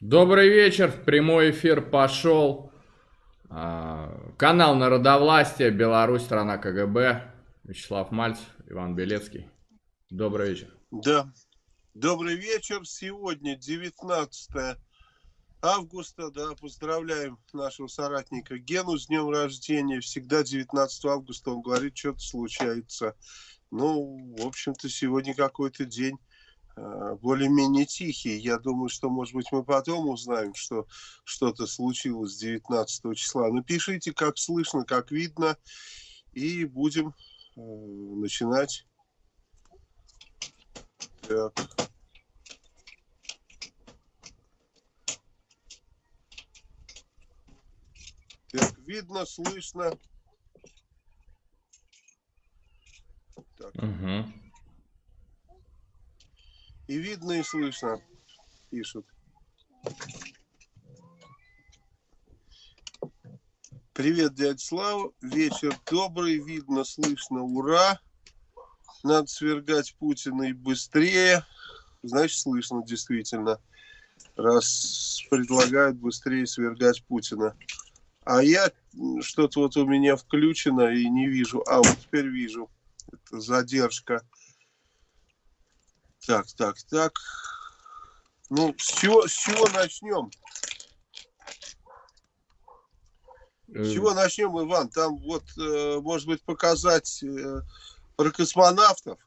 Добрый вечер, прямой эфир пошел. А, канал Народовластия, Беларусь, страна КГБ. Вячеслав Мальцев, Иван Белецкий. Добрый вечер. Да, добрый вечер. Сегодня 19 августа, да, поздравляем нашего соратника Гену с днем рождения. Всегда 19 августа он говорит, что-то случается. Ну, в общем-то, сегодня какой-то день более-менее тихий. Я думаю, что, может быть, мы потом узнаем, что что-то случилось 19 числа. Напишите, как слышно, как видно, и будем э, начинать. Так. Так, видно, слышно. Так. Угу. И видно, и слышно, пишут. Привет, дядя Слава. Вечер добрый, видно, слышно, ура. Надо свергать Путина и быстрее. Значит, слышно действительно, раз предлагают быстрее свергать Путина. А я что-то вот у меня включено и не вижу. А, вот теперь вижу. Это задержка. Так, так, так. Ну, с чего, с чего начнем? С чего начнем, Иван? Там вот, э, может быть, показать э, про космонавтов.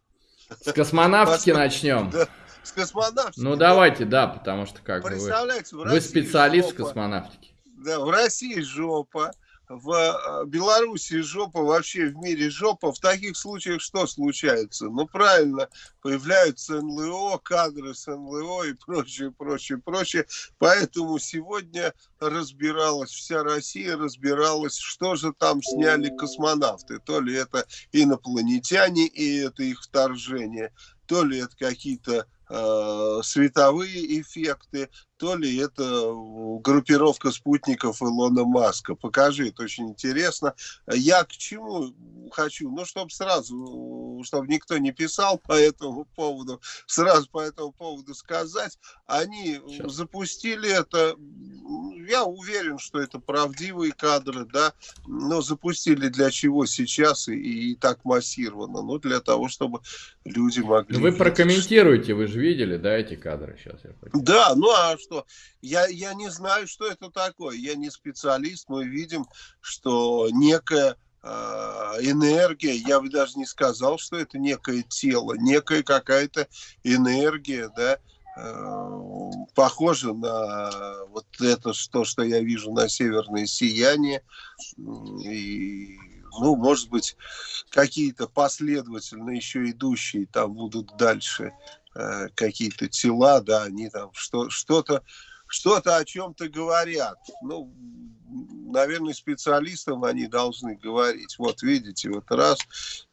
С космонавтики начнем. Да, с космонавтики. Ну, давайте, да, потому что как бы вы, вы специалист жопа. в космонавтике. Да, в России жопа в э, Беларуси жопа, вообще в мире жопа. В таких случаях что случается? Ну, правильно, появляются НЛО, кадры с НЛО и прочее, прочее, прочее. Поэтому сегодня разбиралась, вся Россия разбиралась, что же там сняли космонавты. То ли это инопланетяне и это их вторжение, то ли это какие-то световые эффекты, то ли это э, группировка спутников Илона Маска. Покажи, это очень интересно. Я к чему хочу? Ну, чтобы сразу, чтобы никто не писал по этому поводу, сразу по этому поводу сказать, они Сейчас. запустили это, я уверен, что это правдивые кадры, да, но запустили для чего сейчас и, и так массированно? Ну, для того, чтобы люди могли... Вы прокомментируете, вы же видели, да, эти кадры сейчас? Я да, ну а что? Я, я не знаю, что это такое. Я не специалист. Мы видим, что некая энергия, я бы даже не сказал, что это некое тело, некая какая-то энергия, да, э, похоже на вот это, что, что я вижу на северное сияние. И, ну, может быть, какие-то последовательно еще идущие там будут дальше э, какие-то тела, да, они там что, что-то что-то о чем-то говорят. Ну, наверное, специалистам они должны говорить. Вот видите, вот раз,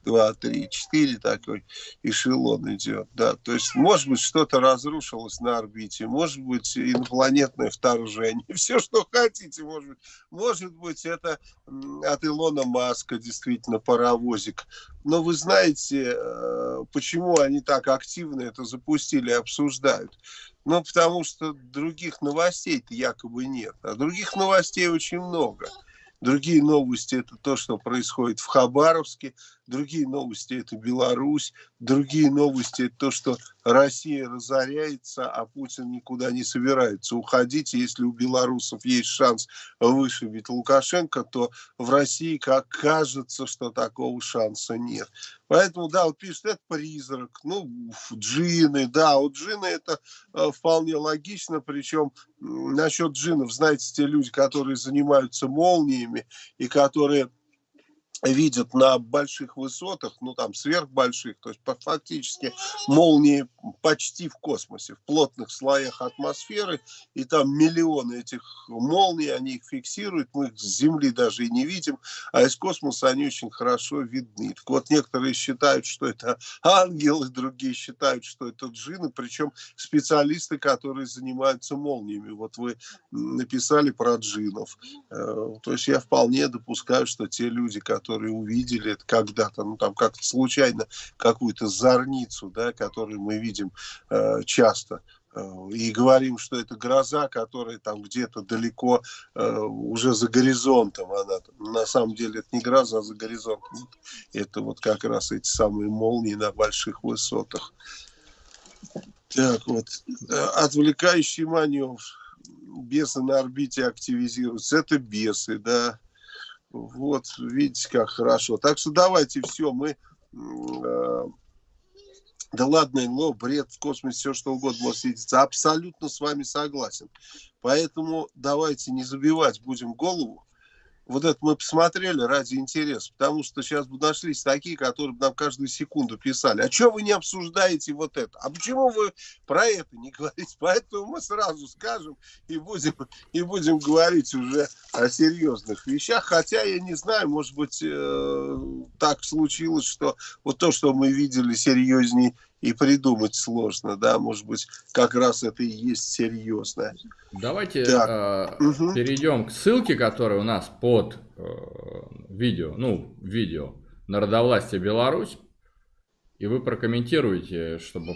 два, три, четыре такой эшелон идет. Да. То есть, может быть, что-то разрушилось на орбите, может быть, инопланетное вторжение, все, что хотите, может быть. Может быть, это от Илона Маска действительно паровозик. Но вы знаете, э, почему они так активно это запустили и обсуждают? Ну, потому что других новостей-то якобы нет. А других новостей очень много. Другие новости – это то, что происходит в Хабаровске. Другие новости – это Беларусь. Другие новости – это то, что Россия разоряется, а Путин никуда не собирается уходить. Если у белорусов есть шанс вышибить Лукашенко, то в России, как кажется, что такого шанса нет. Поэтому, да, вот пишет, это призрак, ну, джины, да, вот джины это э, вполне логично, причем насчет джинов, знаете, те люди, которые занимаются молниями и которые видят на больших высотах, ну там сверхбольших, то есть фактически молнии почти в космосе, в плотных слоях атмосферы, и там миллионы этих молний, они их фиксируют, мы их с Земли даже и не видим, а из космоса они очень хорошо видны. Так вот, некоторые считают, что это ангелы, другие считают, что это джины, причем специалисты, которые занимаются молниями. Вот вы написали про джинов. Э, то есть я вполне допускаю, что те люди, которые которые увидели это когда-то, ну там как-то случайно какую-то зорницу, да, которую мы видим э, часто и говорим, что это гроза, которая там где-то далеко э, уже за горизонтом. Она, на самом деле это не гроза, а за горизонтом. Это вот как раз эти самые молнии на больших высотах. Так вот, отвлекающий маневр. Бесы на орбите активизируются. Это бесы, да. Вот, видите, как хорошо. Так что давайте все, мы э, да ладно, НЛО, бред, в космосе, все что угодно может светиться. Абсолютно с вами согласен. Поэтому давайте не забивать будем голову вот это мы посмотрели ради интереса, потому что сейчас бы нашлись такие, которые бы нам каждую секунду писали, а что вы не обсуждаете вот это, а почему вы про это не говорите, поэтому мы сразу скажем и будем, и будем говорить уже о серьезных вещах, хотя я не знаю, может быть, э, так случилось, что вот то, что мы видели серьезней и придумать сложно, да, может быть, как раз это и есть серьезно. Давайте э, угу. перейдем к ссылке, которая у нас под э, видео, ну, видео Народовластие Беларусь, и вы прокомментируете, чтобы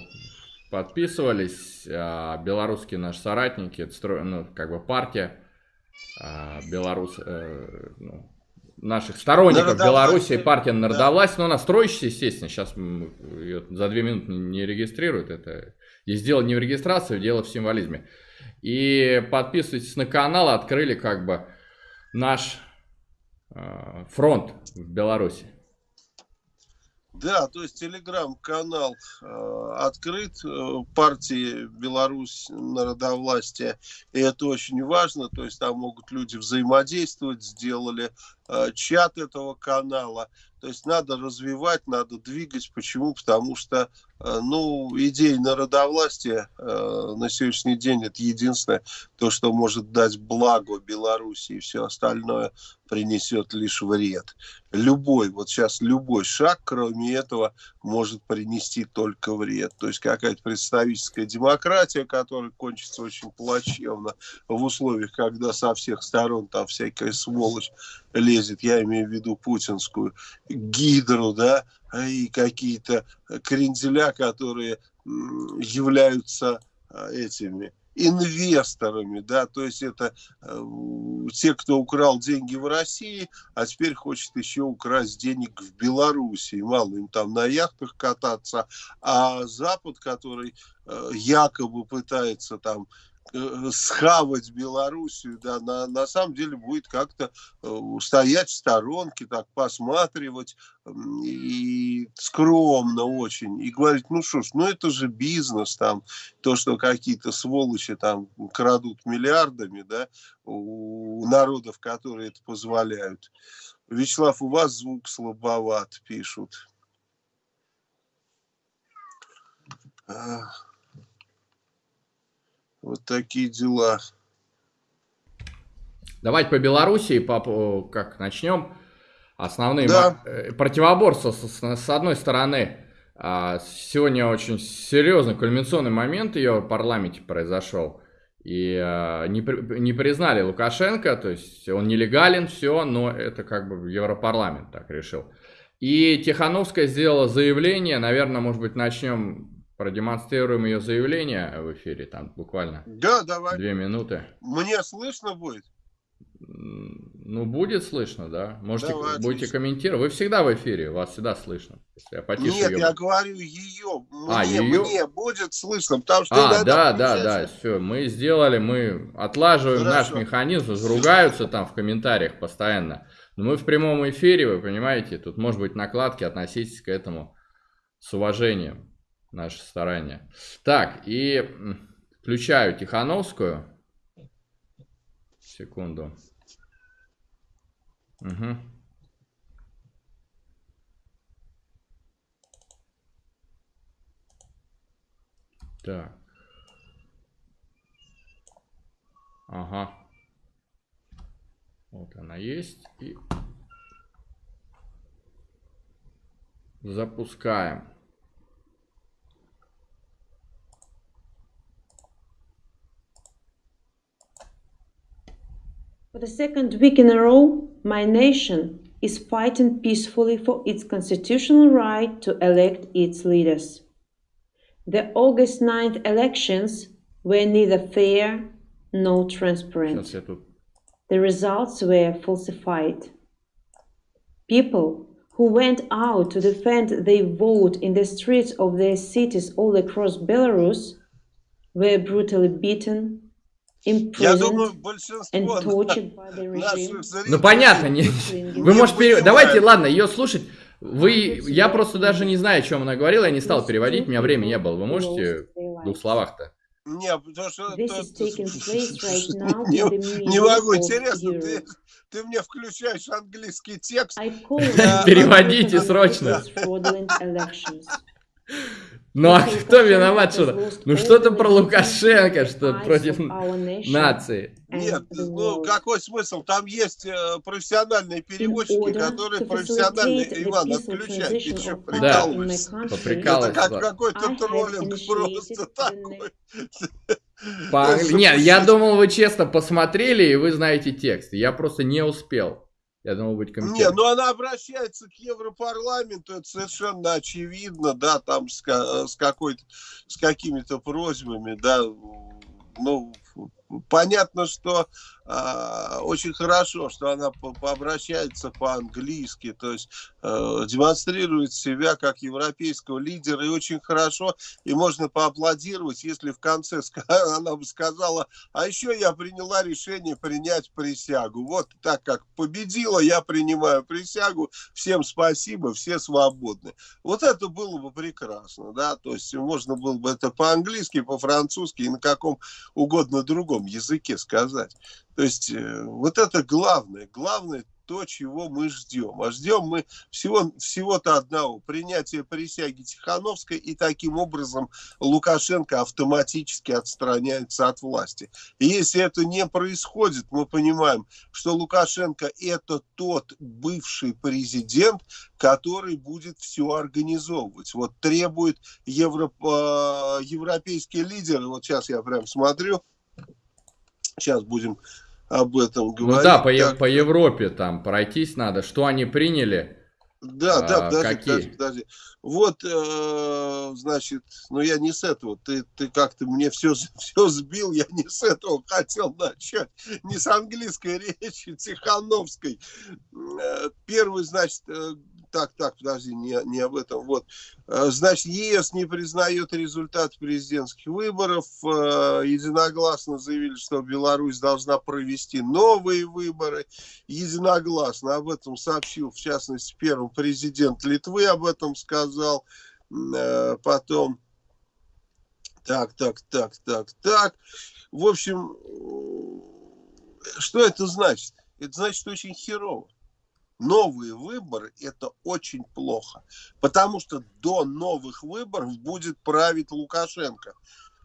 подписывались, э, белорусские наши соратники, это, ну, как бы партия, э, белорус, э, ну, наших сторонников Беларуси, партия Народовласть, да. но она строящаяся, естественно, сейчас ее за две минуты не регистрируют, это здесь дело не в регистрации, дело в символизме. И подписывайтесь на канал, открыли как бы наш э, фронт в Беларуси. Да, то есть телеграм-канал э, открыт э, партии Беларусь народовластия, и это очень важно, то есть там могут люди взаимодействовать, сделали э, чат этого канала, то есть надо развивать, надо двигать. Почему? Потому что ну, идея народовластия э, на сегодняшний день это единственное, то, что может дать благо Беларуси, и все остальное принесет лишь вред. Любой, вот сейчас любой шаг, кроме этого, может принести только вред. То есть какая-то представительская демократия, которая кончится очень плачевно в условиях, когда со всех сторон там всякая сволочь лезет, я имею в виду путинскую гидру, да, и какие-то кренделя, которые являются а, этими инвесторами, да, то есть это э, те, кто украл деньги в России, а теперь хочет еще украсть денег в Беларуси, мало им там на яхтах кататься, а Запад, который э, якобы пытается там схавать Белоруссию, да, на, на самом деле будет как-то э, стоять в сторонке, так посматривать и скромно очень, и говорить, ну что ж, ну это же бизнес, там, то, что какие-то сволочи там крадут миллиардами, да, у народов, которые это позволяют. Вячеслав, у вас звук слабоват, пишут. Вот такие дела. Давайте по Белоруссии, по, как начнем. Основные да. Э, противоборства с, с одной стороны. А, сегодня очень серьезный кульминационный момент ее в парламенте произошел. И а, не, не признали Лукашенко, то есть он нелегален, все, но это как бы Европарламент так решил. И Тихановская сделала заявление, наверное, может быть, начнем продемонстрируем ее заявление в эфире, там буквально да, давай. две минуты. Мне слышно будет? Ну, будет слышно, да. Можете, Давай, будете комментировать. Вы всегда в эфире, вас всегда слышно. Я потише Нет, ее... я говорю ее. Мне, а, ее... мне будет слышно, потому что... А, да, да, да, все, мы сделали, мы отлаживаем Хорошо. наш механизм, ругаются там в комментариях постоянно. Но мы в прямом эфире, вы понимаете, тут может быть накладки, относитесь к этому с уважением наши старания. Так, и включаю Тихановскую. Секунду. Угу. Так. Ага. Вот она есть. И запускаем. For the second week in a row, my nation is fighting peacefully for its constitutional right to elect its leaders. The August 9th elections were neither fair nor transparent. The results were falsified. People who went out to defend their vote in the streets of their cities all across Belarus were brutally beaten, imprisoned and tortured by the regime. Ну понятно, не... вы можете... Давайте, ладно, ее слушать. Вы, я просто даже не знаю, о чем она говорила, я не стал переводить, у меня времени не было. Вы можете в двух словах-то? Не, потому что... не, не могу, интересно, ты, ты мне включаешь английский текст. Переводите срочно. Ну а кто виноват что-то? Ну что-то про Лукашенко, что против нации. Нет, ну какой смысл? Там есть э, профессиональные переводчики, которые профессионально, Иван, отключают. Ты что, прикалываешься? Да, Это как какой-то троллинг просто такой. По... Нет, я думал, вы честно посмотрели и вы знаете текст. Я просто не успел. Я думал, быть комитет. Не, ну она обращается к Европарламенту, это совершенно очевидно, да, там с, с какой-то, с какими-то просьбами, да, ну, понятно, что э, очень хорошо, что она обращается по-английски, то есть э, демонстрирует себя как европейского лидера, и очень хорошо, и можно поаплодировать, если в конце она бы сказала, а еще я приняла решение принять присягу. Вот так как победила, я принимаю присягу, всем спасибо, все свободны. Вот это было бы прекрасно, да, то есть можно было бы это по-английски, по-французски и на каком угодно другом языке сказать. То есть э, вот это главное, главное то, чего мы ждем. А ждем мы всего, всего-то одного, принятия присяги Тихановской, и таким образом Лукашенко автоматически отстраняется от власти. И если это не происходит, мы понимаем, что Лукашенко это тот бывший президент, который будет все организовывать. Вот требует евро, э, европейские лидеры, вот сейчас я прям смотрю, сейчас будем об этом говорить. Ну да, по, как... по Европе там пройтись надо. Что они приняли? Да, а, да, подожди, какие? подожди, подожди. Вот, э, значит, ну я не с этого, ты, ты как-то мне все, все сбил, я не с этого хотел начать, не с английской речи, Тихановской. Э, первый, значит, э, так, так, подожди, не, не об этом. Вот, э, значит, ЕС не признает результат президентских выборов. Э, единогласно заявили, что Беларусь должна провести новые выборы. Единогласно об этом сообщил, в частности, первый президент Литвы об этом сказал. Э, потом, так, так, так, так, так. В общем, что это значит? Это значит, очень херово новые выборы – это очень плохо. Потому что до новых выборов будет править Лукашенко.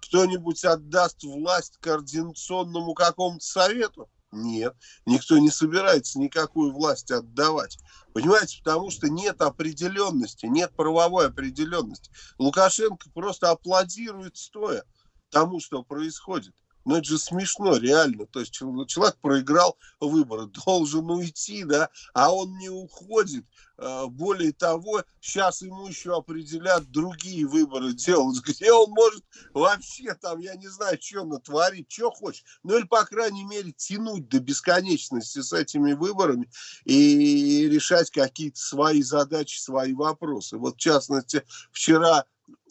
Кто-нибудь отдаст власть координационному какому-то совету? Нет, никто не собирается никакую власть отдавать. Понимаете, потому что нет определенности, нет правовой определенности. Лукашенко просто аплодирует стоя тому, что происходит. Ну, это же смешно, реально. То есть человек проиграл выборы, должен уйти, да, а он не уходит. А, более того, сейчас ему еще определят другие выборы делать, где он может вообще там, я не знаю, что натворить, что хочет. Ну, или, по крайней мере, тянуть до бесконечности с этими выборами и решать какие-то свои задачи, свои вопросы. Вот, в частности, вчера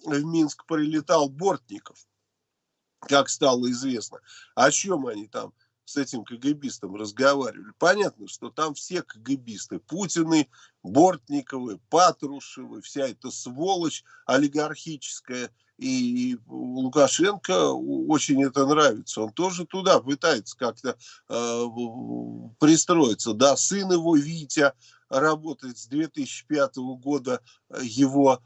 в Минск прилетал Бортников как стало известно. О чем они там с этим КГБистом разговаривали? Понятно, что там все КГБисты, Путины, Бортниковы, Патрушевы, вся эта сволочь олигархическая, и Лукашенко очень это нравится. Он тоже туда пытается как-то э, пристроиться. Да, сын его, Витя, работает с 2005 года э, его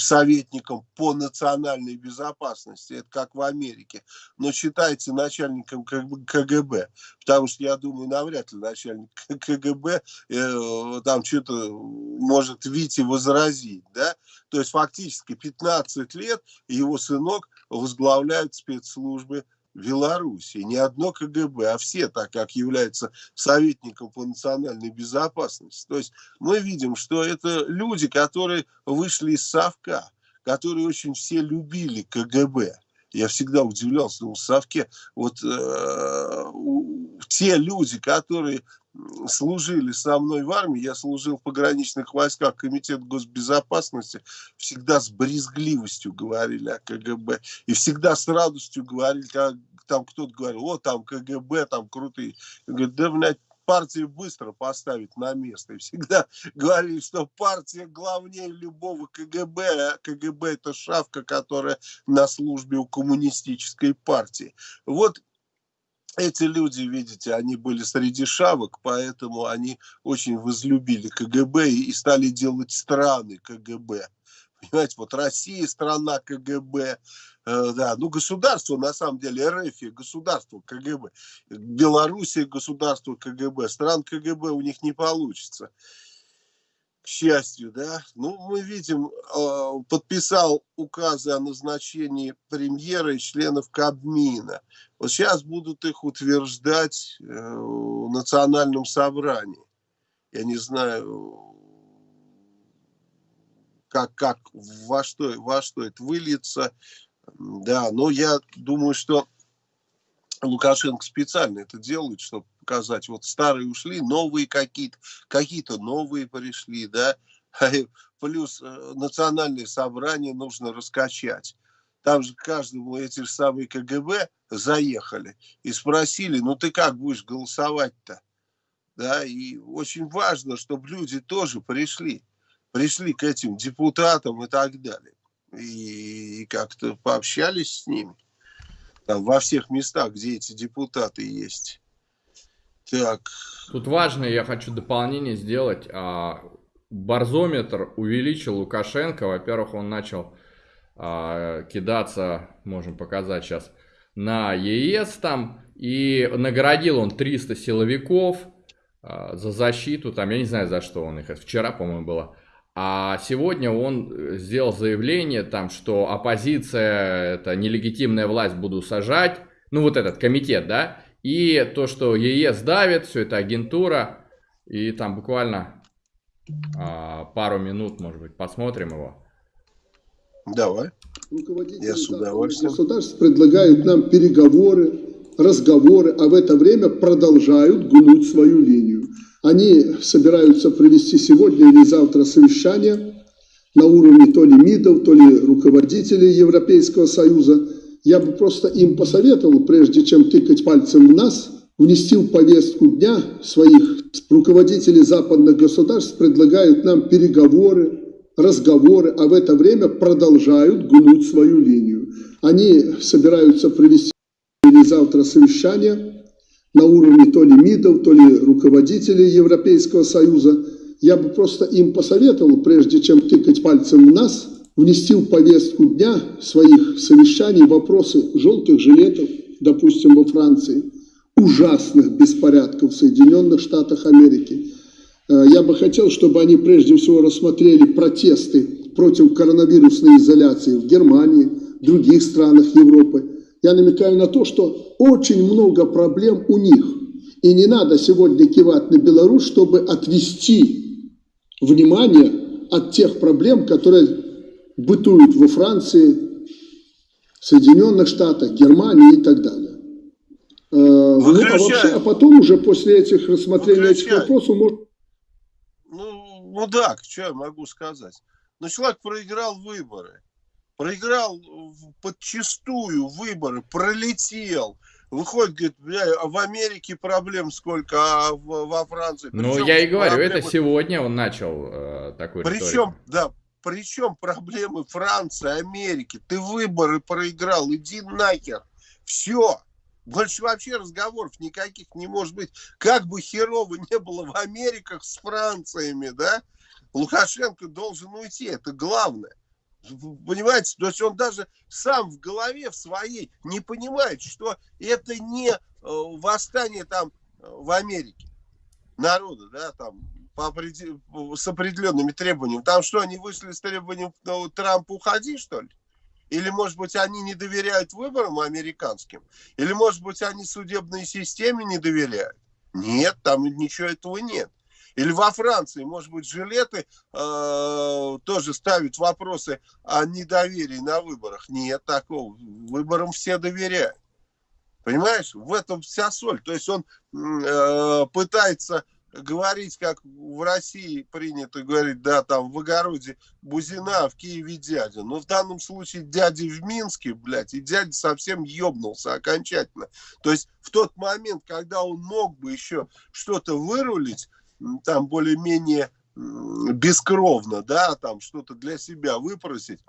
советником по национальной безопасности, это как в Америке, но считается начальником КГБ, потому что я думаю, навряд ли начальник КГБ э, там что-то может Вите возразить, да, то есть фактически 15 лет его сынок возглавляет спецслужбы Белоруссии. Не одно КГБ, а все, так как являются советником по национальной безопасности. То есть мы видим, что это люди, которые вышли из Совка, которые очень все любили КГБ. Я всегда удивлялся, ну, в Совке, вот э, те люди, которые служили со мной в армии, я служил в пограничных войсках, комитет госбезопасности, всегда с брезгливостью говорили о КГБ. И всегда с радостью говорили, как там кто-то говорил, о, там КГБ, там крутые. Я говорю, да, блядь, партии быстро поставить на место. И всегда говорили, что партия главнее любого КГБ, а КГБ это шавка, которая на службе у коммунистической партии. Вот эти люди, видите, они были среди шавок, поэтому они очень возлюбили КГБ и стали делать страны КГБ. Понимаете, вот Россия страна КГБ, э, да, ну государство на самом деле РФ, государство КГБ, Белоруссия государство КГБ, стран КГБ у них не получится. К счастью, да. Ну, мы видим, э, подписал указы о назначении премьера и членов Кабмина. Вот сейчас будут их утверждать э, в национальном собрании. Я не знаю, как, как во, что, во что это выльется. Да, но я думаю, что Лукашенко специально это делает, чтобы показать, вот старые ушли, новые какие-то, какие-то новые пришли, да, плюс э, национальное собрание нужно раскачать. Там же каждому эти же самые КГБ заехали и спросили, ну ты как будешь голосовать-то? Да, и очень важно, чтобы люди тоже пришли пришли к этим депутатам и так далее. И, и как-то пообщались с ними. Там, во всех местах, где эти депутаты есть. Так. Тут важно, я хочу дополнение сделать. А, барзометр увеличил Лукашенко. Во-первых, он начал а, кидаться, можем показать сейчас, на ЕС там. И наградил он 300 силовиков а, за защиту. Там, я не знаю, за что он их. Вчера, по-моему, было. А сегодня он сделал заявление, там, что оппозиция, это нелегитимная власть, буду сажать. Ну, вот этот комитет, да. И то, что ЕС давит, все это агентура. И там буквально а, пару минут, может быть, посмотрим его. Давай. Я с удовольствием. Государств предлагают нам переговоры, разговоры, а в это время продолжают гнуть свою линию. Они собираются провести сегодня или завтра совещание на уровне то ли МИДов, то ли руководителей Европейского Союза. Я бы просто им посоветовал, прежде чем тыкать пальцем в нас, внести в повестку дня своих руководителей западных государств, предлагают нам переговоры, разговоры, а в это время продолжают гнуть свою линию. Они собираются провести или завтра совещание на уровне то ли МИДов, то ли руководителей Европейского Союза. Я бы просто им посоветовал, прежде чем тыкать пальцем в нас, внести в повестку дня своих совещаний вопросы желтых жилетов, допустим, во Франции, ужасных беспорядков в Соединенных Штатах Америки. Э, я бы хотел, чтобы они прежде всего рассмотрели протесты против коронавирусной изоляции в Германии, других странах Европы, я намекаю на то, что очень много проблем у них. И не надо сегодня кивать на Беларусь, чтобы отвести внимание от тех проблем, которые бытуют во Франции, Соединенных Штатах, Германии и так далее. Ну, а, вообще, а потом уже после этих рассмотрения этих вопросов может... Ну, ну да, что я могу сказать? Но человек проиграл выборы проиграл подчистую выборы, пролетел. Выходит, говорит, бля, а в Америке проблем сколько, а в, во Франции. Причем ну, я и говорю, проблемы... это сегодня он начал э, такой Причем, да, причем проблемы Франции, Америки. Ты выборы проиграл, иди нахер. Все. Больше вообще разговоров никаких не может быть. Как бы херово не было в Америках с Франциями, да, Лукашенко должен уйти, это главное. Понимаете, то есть он даже сам в голове в своей не понимает, что это не э, восстание там э, в Америке народа, да, там по определ... с определенными требованиями. Там что, они вышли с требованием ну, Трампа уходи, что ли? Или, может быть, они не доверяют выборам американским? Или, может быть, они судебной системе не доверяют? Нет, там ничего этого нет. Или во Франции, может быть, жилеты э, тоже ставят вопросы о недоверии на выборах. Нет такого. Выборам все доверяют. Понимаешь, в этом вся соль. То есть он э, пытается говорить, как в России принято говорить, да, там в огороде Бузина, а в Киеве дядя. Но в данном случае дядя в Минске, блядь, и дядя совсем ебнулся окончательно. То есть в тот момент, когда он мог бы еще что-то вырулить, там более-менее бескровно, да, там что-то для себя выпросить,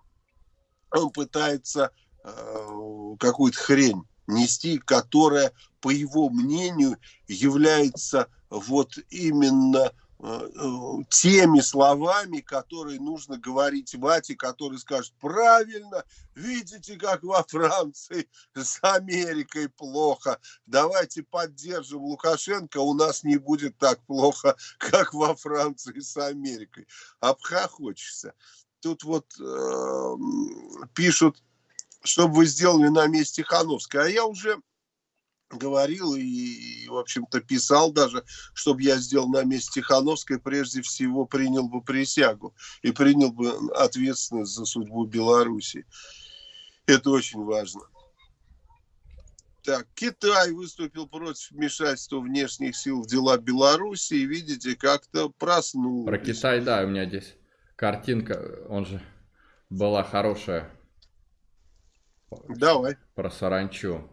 он пытается э, какую-то хрень нести, которая, по его мнению, является вот именно э, э, теми словами, которые нужно говорить Вате, который скажет, правильно, видите, как во Франции с Америкой плохо, давайте поддержим Лукашенко, у нас не будет так плохо, как во Франции с Америкой. Обхохочешься. Тут вот э, пишут, что бы вы сделали на месте Хановской, а я уже говорил и, и, в общем-то, писал даже, чтобы я сделал на месте Тихановской, прежде всего принял бы присягу и принял бы ответственность за судьбу Беларуси. Это очень важно. Так, Китай выступил против вмешательства внешних сил в дела Беларуси, и видите, как-то проснулся. Про Китай, да, у меня здесь картинка, он же была хорошая. Давай. Про саранчу.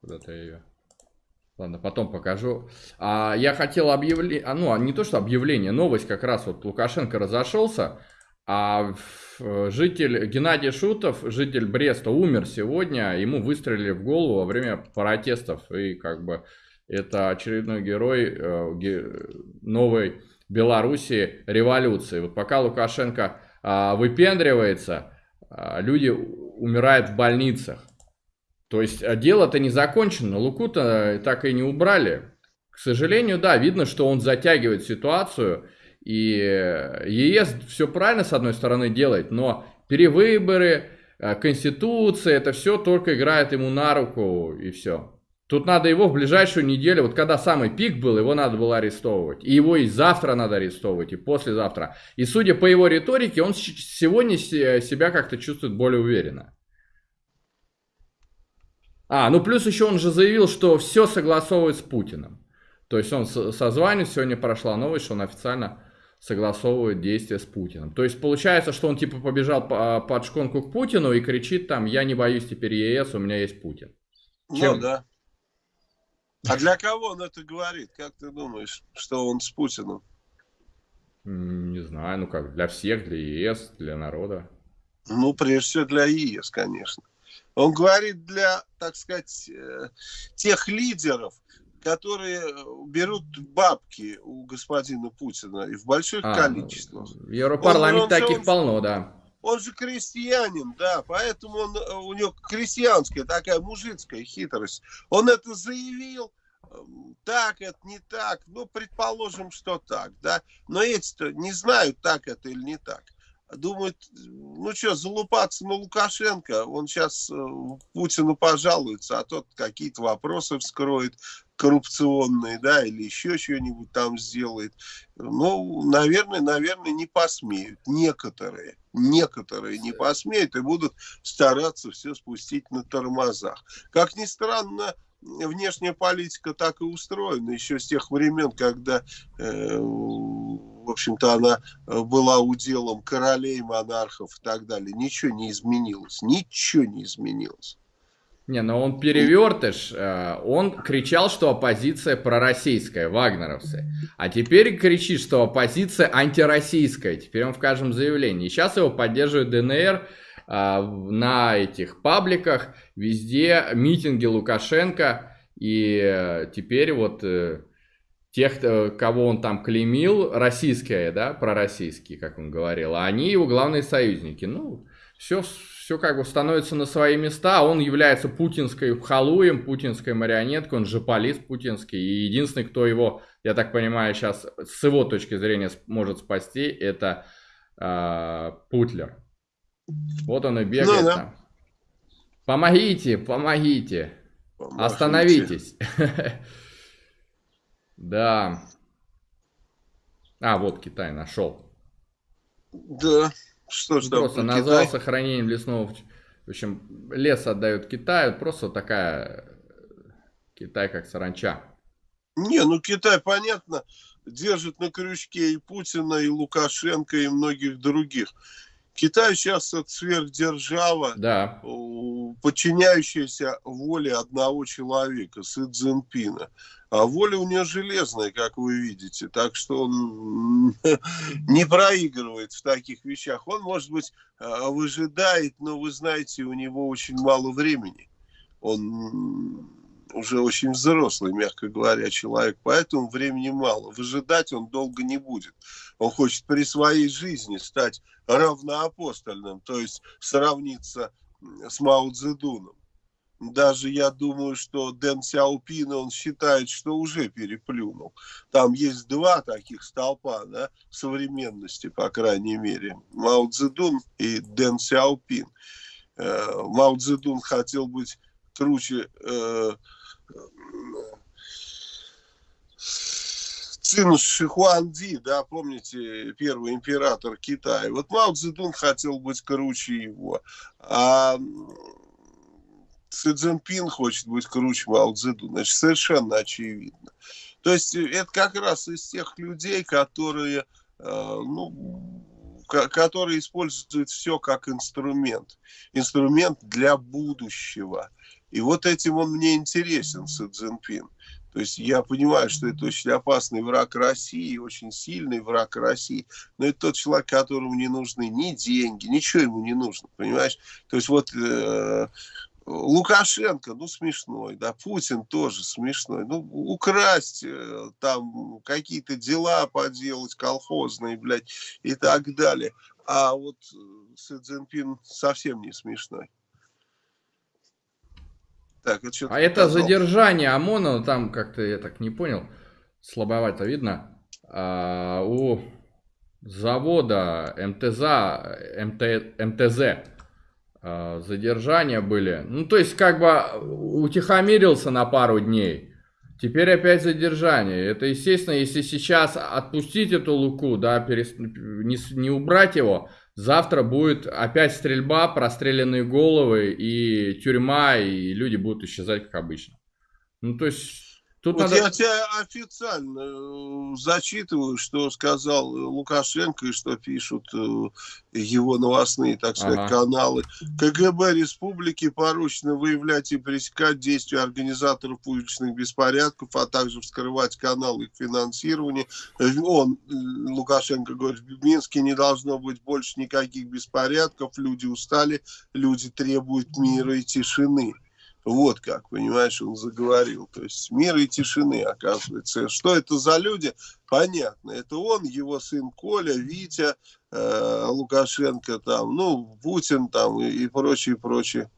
Куда-то ее... Ладно, потом покажу. А, я хотел объявление, а, ну, а не то, что объявление, новость как раз вот Лукашенко разошелся, а житель Геннадий Шутов, житель Бреста, умер сегодня, ему выстрелили в голову во время протестов, и как бы это очередной герой э, новой Белоруссии революции. Вот пока Лукашенко а, выпендривается, люди умирают в больницах. То есть а дело-то не закончено, Луку-то так и не убрали. К сожалению, да, видно, что он затягивает ситуацию, и ЕС все правильно с одной стороны делает, но перевыборы, э, Конституция, это все только играет ему на руку, и все. Тут надо его в ближайшую неделю, вот когда самый пик был, его надо было арестовывать. И его и завтра надо арестовывать, и послезавтра. И судя по его риторике, он сегодня себя как-то чувствует более уверенно. А, ну плюс еще он же заявил, что все согласовывает с Путиным. То есть он созванивает, сегодня прошла новость, что он официально согласовывает действия с Путиным. То есть получается, что он типа побежал под шконку к Путину и кричит там, я не боюсь теперь ЕС, у меня есть Путин. Ну Чем... Да. А для кого он это говорит? Как ты думаешь, что он с Путиным? Не знаю, ну как, для всех, для ЕС, для народа. Ну, прежде всего для ЕС, конечно. Он говорит для, так сказать, э, тех лидеров, которые берут бабки у господина Путина и в больших а, количествах. В Европарламенте он, он, таких он, полно, да. Он же крестьянин, да, поэтому он, э, у него крестьянская такая мужицкая хитрость. Он это заявил, эм, так это, не так, ну, предположим, что так, да, но эти-то не знают, так это или не так думают, ну что, залупаться на Лукашенко, он сейчас э, Путину пожалуется, а тот какие-то вопросы вскроет коррупционные, да, или еще что-нибудь там сделает. Ну, наверное, наверное, не посмеют. Некоторые, некоторые не посмеют и будут стараться все спустить на тормозах. Как ни странно, внешняя политика так и устроена еще с тех времен, когда э, в общем-то, она э, была уделом королей, монархов и так далее. Ничего не изменилось. Ничего не изменилось. Не, но он перевертыш. Э, он кричал, что оппозиция пророссийская, вагнеровцы. А теперь кричит, что оппозиция антироссийская. Теперь он в каждом заявлении. Сейчас его поддерживает ДНР э, на этих пабликах. Везде митинги Лукашенко. И теперь вот тех, э, кого он там клеймил, российские, да, пророссийские, как он говорил, а они его главные союзники. Ну, все, все как бы становится на свои места, он является путинской халуем, путинской марионеткой, он же полис путинский, и единственный, кто его, я так понимаю, сейчас с его точки зрения может спасти, это э, Путлер. Вот он и бегает ну, да. там. Помогите, помогите, помогите. остановитесь. Да. А, вот Китай нашел. Да, что там Просто назвал Китай? сохранением лесного... В общем, лес отдают Китаю, просто такая... Китай как саранча. Не, ну Китай, понятно, держит на крючке и Путина, и Лукашенко, и многих других. Китай сейчас это сверхдержава, да. подчиняющаяся воле одного человека, Си Цзиньпина. А воля у нее железная, как вы видите. Так что он не проигрывает в таких вещах. Он, может быть, а, выжидает, но вы знаете, у него очень мало времени. Он уже очень взрослый, мягко говоря, человек, поэтому времени мало. Выжидать он долго не будет. Он хочет при своей жизни стать равноапостольным, то есть сравниться с Мао Цзэдуном. Даже я думаю, что Дэн Сяопина, он считает, что уже переплюнул. Там есть два таких столпа да, современности, по крайней мере. Мао Цзэдун и Дэн Сяопин. Э, Мао Цзэдун хотел быть круче э, сын Шихуанди, да, помните, первый император Китая. Вот Мао Цзэдун хотел быть круче его, а Си Цзиньпин хочет быть круче Мао Цзэдуна. Значит, совершенно очевидно. То есть это как раз из тех людей, которые, э, ну, которые используют все как инструмент. Инструмент для будущего. И вот этим он мне интересен, Си Цзиньпин. То есть я понимаю, что это очень опасный враг России, очень сильный враг России, но это тот человек, которому не нужны ни деньги, ничего ему не нужно, понимаешь? То есть вот э, Лукашенко, ну смешной, да, Путин тоже смешной, ну украсть э, там какие-то дела поделать колхозные, блядь, и так далее. А вот э, Си Цзиньпин совсем не смешной. Так, это а это задержание ОМОНа, там как-то я так не понял, слабовато видно. А, у завода МТЗ, МТ, МТЗ а, задержания были. Ну, то есть, как бы утихомирился на пару дней. Теперь опять задержание. Это, естественно, если сейчас отпустить эту Луку, да, перес... не, не убрать его, Завтра будет опять стрельба, простреленные головы и тюрьма, и люди будут исчезать, как обычно. Ну, то есть... Тут вот надо... я тебя официально э, зачитываю, что сказал Лукашенко и что пишут э, его новостные, так сказать, ага. каналы. КГБ республики поручено выявлять и пресекать действия организаторов уличных беспорядков, а также вскрывать каналы их финансирования. Он, Лукашенко говорит, в Минске не должно быть больше никаких беспорядков, люди устали, люди требуют мира и тишины. Вот как, понимаешь, он заговорил. То есть мир и тишины, оказывается. Что это за люди? Понятно. Это он, его сын Коля, Витя, э, Лукашенко, там, ну, Путин там и, и прочее, прочее.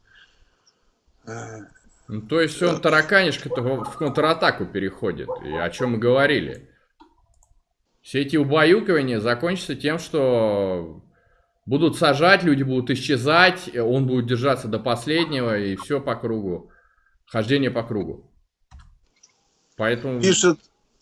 Ну, то есть он тараканишка в контратаку переходит. И о чем мы говорили. Все эти убаюкивания закончатся тем, что Будут сажать, люди будут исчезать, он будет держаться до последнего, и все по кругу. Хождение по кругу. Поэтому... Пишет,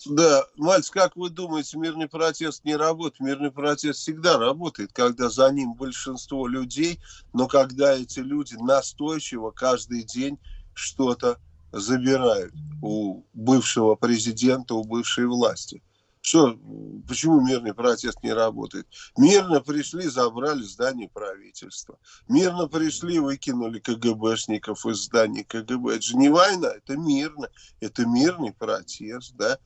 да, Мальц, как вы думаете, мирный протест не работает? Мирный протест всегда работает, когда за ним большинство людей, но когда эти люди настойчиво каждый день что-то забирают у бывшего президента, у бывшей власти. Что, почему мирный протест не работает? Мирно пришли, забрали здание правительства. Мирно пришли, выкинули КГБшников из здания КГБ. Это же не война, это мирно. Это мирный протест, да.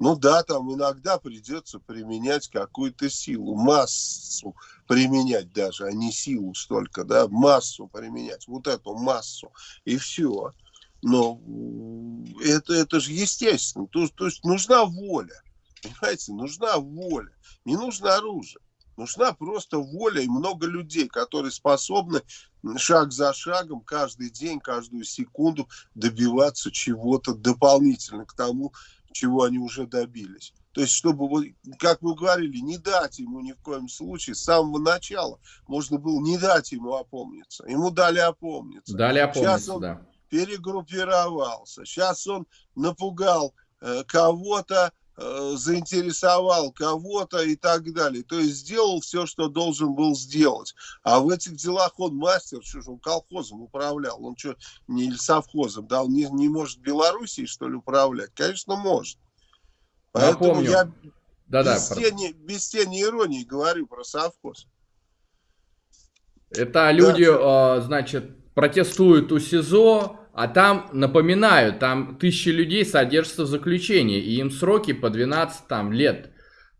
Ну да, там иногда придется применять какую-то силу, массу применять даже, а не силу столько, да, массу применять, вот эту массу, и все. Но это, это же естественно, то, то есть нужна воля. Понимаете, нужна воля, не нужно оружие. Нужна просто воля и много людей, которые способны шаг за шагом, каждый день, каждую секунду добиваться чего-то дополнительно к тому, чего они уже добились. То есть, чтобы, как мы говорили, не дать ему ни в коем случае с самого начала. Можно было не дать ему опомниться. Ему дали опомниться. Дали опомниться, Сейчас он да. перегруппировался. Сейчас он напугал э, кого-то, заинтересовал кого-то и так далее. То есть сделал все, что должен был сделать. А в этих делах он мастер, что же он колхозом управлял. Он что, не совхозом, да, он не, не может Белоруссией, что ли, управлять? Конечно, может. Поэтому Напомню. я да, без, да, тени, без тени иронии говорю про совхоз. Это люди, да. значит, протестуют у СИЗО, а там, напоминаю, там тысячи людей содержатся в заключении, и им сроки по 12 там, лет.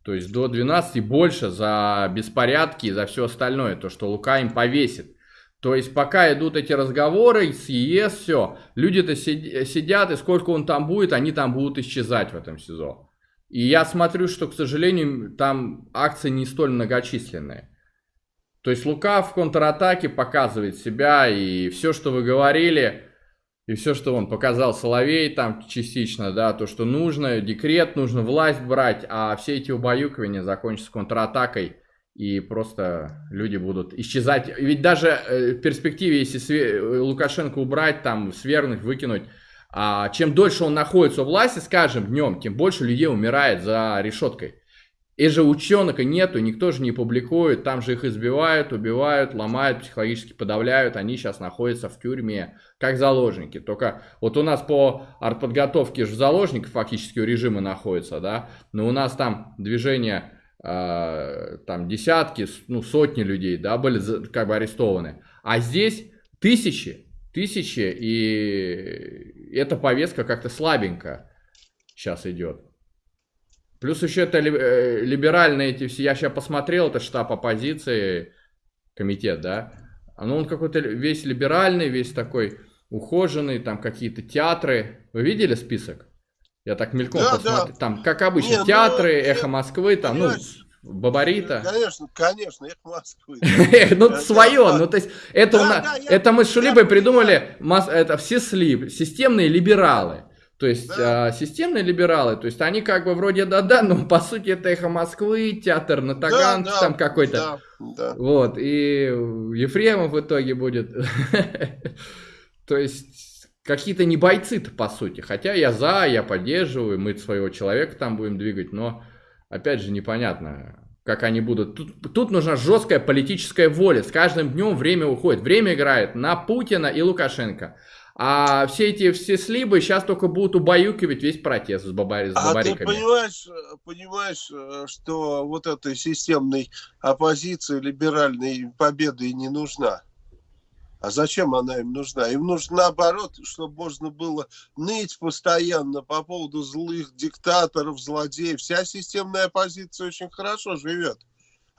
То есть до 12 и больше за беспорядки и за все остальное, то, что Лука им повесит. То есть пока идут эти разговоры с все, люди-то сидят, и сколько он там будет, они там будут исчезать в этом СИЗО. И я смотрю, что, к сожалению, там акции не столь многочисленные. То есть Лука в контратаке показывает себя, и все, что вы говорили, и все, что он показал Соловей там частично, да, то, что нужно, декрет, нужно власть брать, а все эти убаюкивания закончатся контратакой, и просто люди будут исчезать. Ведь даже э, в перспективе, если Лукашенко убрать, там, свергнуть, выкинуть, а чем дольше он находится у власти, скажем, днем, тем больше людей умирает за решеткой. И же ученых нету, никто же не публикует, там же их избивают, убивают, ломают, психологически подавляют, они сейчас находятся в тюрьме, как заложники. Только вот у нас по артподготовке же заложники фактически у режима находятся, да, но у нас там движение, э, там десятки, ну сотни людей, да, были как бы арестованы. А здесь тысячи, тысячи, и эта повестка как-то слабенько сейчас идет. Плюс еще это э, либеральные эти все, я сейчас посмотрел, это штаб оппозиции, комитет, да, ну он какой-то весь либеральный, весь такой ухоженный, там какие-то театры. Вы видели список? Я так мельком да, посмотрел. Да. Там, как обычно, Не, ну, театры, ну, Эхо Москвы, там, ну, Бабарита. Конечно, конечно, Эхо Москвы. Ну, свое, ну, то есть, это мы с Шулибой придумали, это все слив, системные либералы. То есть да. а, системные либералы, то есть они как бы вроде да-да, но по сути это эхо Москвы, театр на Таганке да, да, там какой-то. Да, да. Вот, и Ефремов в итоге будет. То есть какие-то не бойцы-то по сути. Хотя я за, я поддерживаю, мы своего человека там будем двигать, но опять же непонятно, как они будут. Тут, тут нужна жесткая политическая воля. С каждым днем время уходит. Время играет на Путина и Лукашенко. А все эти все слибы сейчас только будут убаюкивать весь протест с, бабари, с бабариками. А ты понимаешь, понимаешь, э, что вот этой системной оппозиции либеральной победы и не нужна? А зачем она им нужна? Им нужно наоборот, чтобы можно было ныть постоянно по поводу злых диктаторов, злодеев. Вся системная оппозиция очень хорошо живет.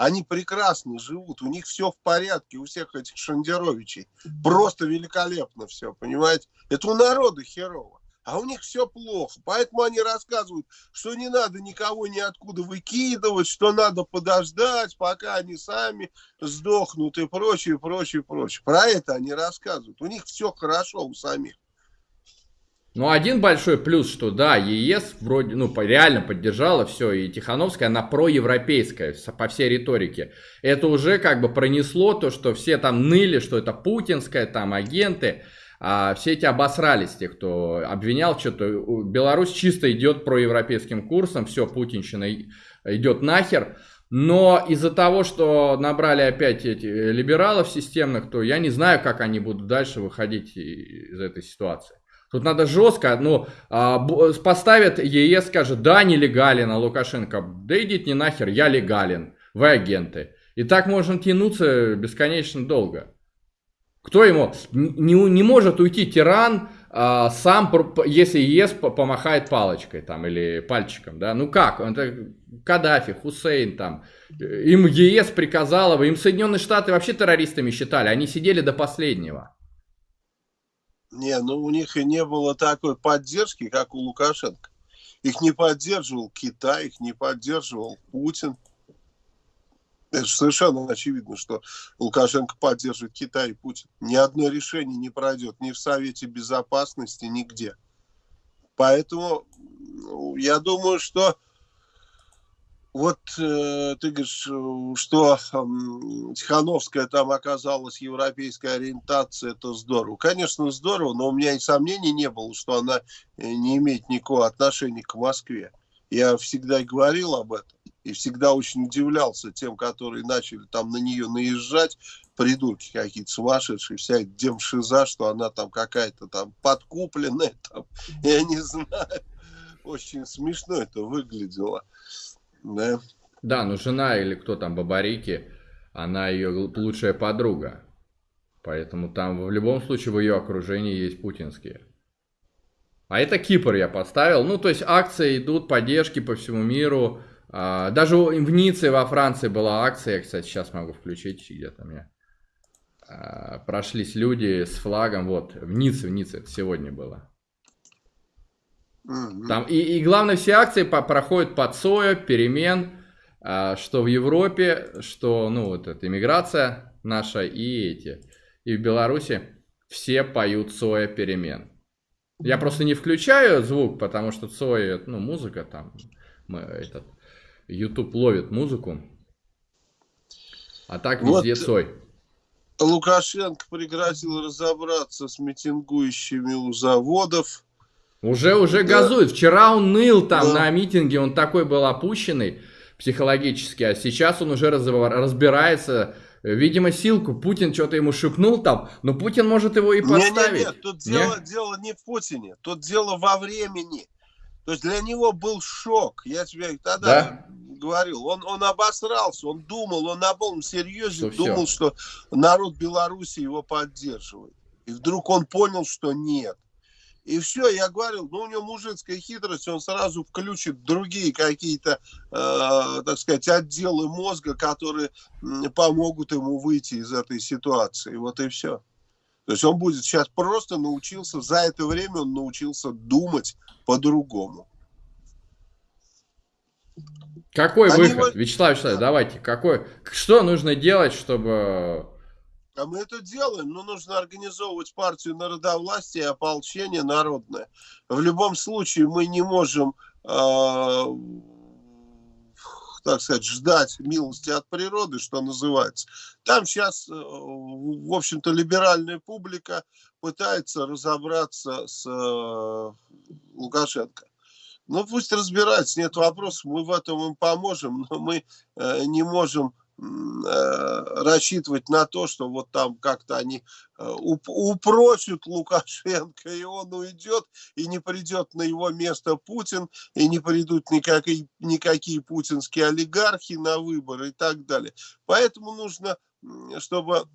Они прекрасно живут, у них все в порядке, у всех этих Шандеровичей. Просто великолепно все, понимаете? Это у народа херово. А у них все плохо. Поэтому они рассказывают, что не надо никого ниоткуда выкидывать, что надо подождать, пока они сами сдохнут и прочее, прочее, прочее. Про это они рассказывают. У них все хорошо у самих. Ну, один большой плюс, что да, ЕС вроде, ну, реально поддержала все, и Тихановская, она проевропейская по всей риторике. Это уже как бы пронесло то, что все там ныли, что это путинская, там агенты, а все эти обосрались, те, кто обвинял что-то. Беларусь чисто идет проевропейским курсом, все, путинщина идет нахер. Но из-за того, что набрали опять эти либералов системных, то я не знаю, как они будут дальше выходить из этой ситуации. Тут надо жестко, ну, а, поставят ЕС, скажет, да, нелегален, а Лукашенко, да идите не нахер, я легален, вы агенты. И так можно тянуться бесконечно долго. Кто ему, не, не может уйти тиран, а, сам, если ЕС помахает палочкой там или пальчиком, да, ну как, это Каддафи, Хусейн там, им ЕС приказала, им Соединенные Штаты вообще террористами считали, они сидели до последнего. Не, ну у них и не было такой поддержки, как у Лукашенко. Их не поддерживал Китай, их не поддерживал Путин. Это совершенно очевидно, что Лукашенко поддерживает Китай и Путин. Ни одно решение не пройдет ни в Совете Безопасности, нигде. Поэтому ну, я думаю, что вот э, ты говоришь, что Тихановская там оказалась европейской ориентации, это здорово. Конечно, здорово, но у меня и сомнений не было, что она э, не имеет никакого отношения к Москве. Я всегда говорил об этом. И всегда очень удивлялся тем, которые начали там на нее наезжать, придурки какие-то сумасшедшие, вся демшиза, что она там какая-то там подкупленная, там, я не знаю. Очень смешно это выглядело. Да, да ну жена или кто там, Бабарики, она ее лучшая подруга. Поэтому там в любом случае в ее окружении есть путинские. А это Кипр я поставил. Ну, то есть акции идут, поддержки по всему миру. А, даже в Ницце во Франции была акция, я, кстати, сейчас могу включить где-то мне. А, прошлись люди с флагом, вот, в Ницце, в Ницце, это сегодня было. Там, и, и главное, все акции по, проходят под СОЯ, перемен, а, что в Европе, что, ну, вот эта иммиграция наша и эти, и в Беларуси все поют СОЯ перемен. Я просто не включаю звук, потому что Цой, ну, музыка там, мы, этот, YouTube ловит музыку. А так везде вот Цой. Лукашенко прекратил разобраться с митингующими у заводов. Уже, уже газует. Вчера он ныл там да. на митинге, он такой был опущенный психологически, а сейчас он уже разбирается. Видимо, силку Путин что-то ему шепнул там, но Путин может его и подставить. Нет, нет, нет, тут дело, дело не в Путине, тут дело во времени. То есть для него был шок. Я тебе тогда да? говорил. Он, он обосрался, он думал, он на полном серьезе что думал, все. что народ Беларуси его поддерживает. И вдруг он понял, что нет. И все, я говорил, ну у него мужицкая хитрость, он сразу включит другие какие-то, э, так сказать, отделы мозга, которые помогут ему выйти из этой ситуации. Вот и все. То есть он будет сейчас просто научился, за это время он научился думать по-другому. Какой Они выход? Вот... Вячеслав Вячеславович, да. давайте, какой, что нужно делать, чтобы... А мы это делаем, но нужно организовывать партию народовластия и ополчение народное. В любом случае мы не можем, э, так сказать, ждать милости от природы, что называется. Там сейчас, э, в общем-то, либеральная публика пытается разобраться с э, Лукашенко. Ну, пусть разбирается, нет вопросов, мы в этом им поможем, но мы э, не можем рассчитывать на то, что вот там как-то они э, уп упрочат Лукашенко, и он уйдет, и не придет на его место Путин, и не придут никакие, никакие путинские олигархи на выборы и так далее. Поэтому нужно, чтобы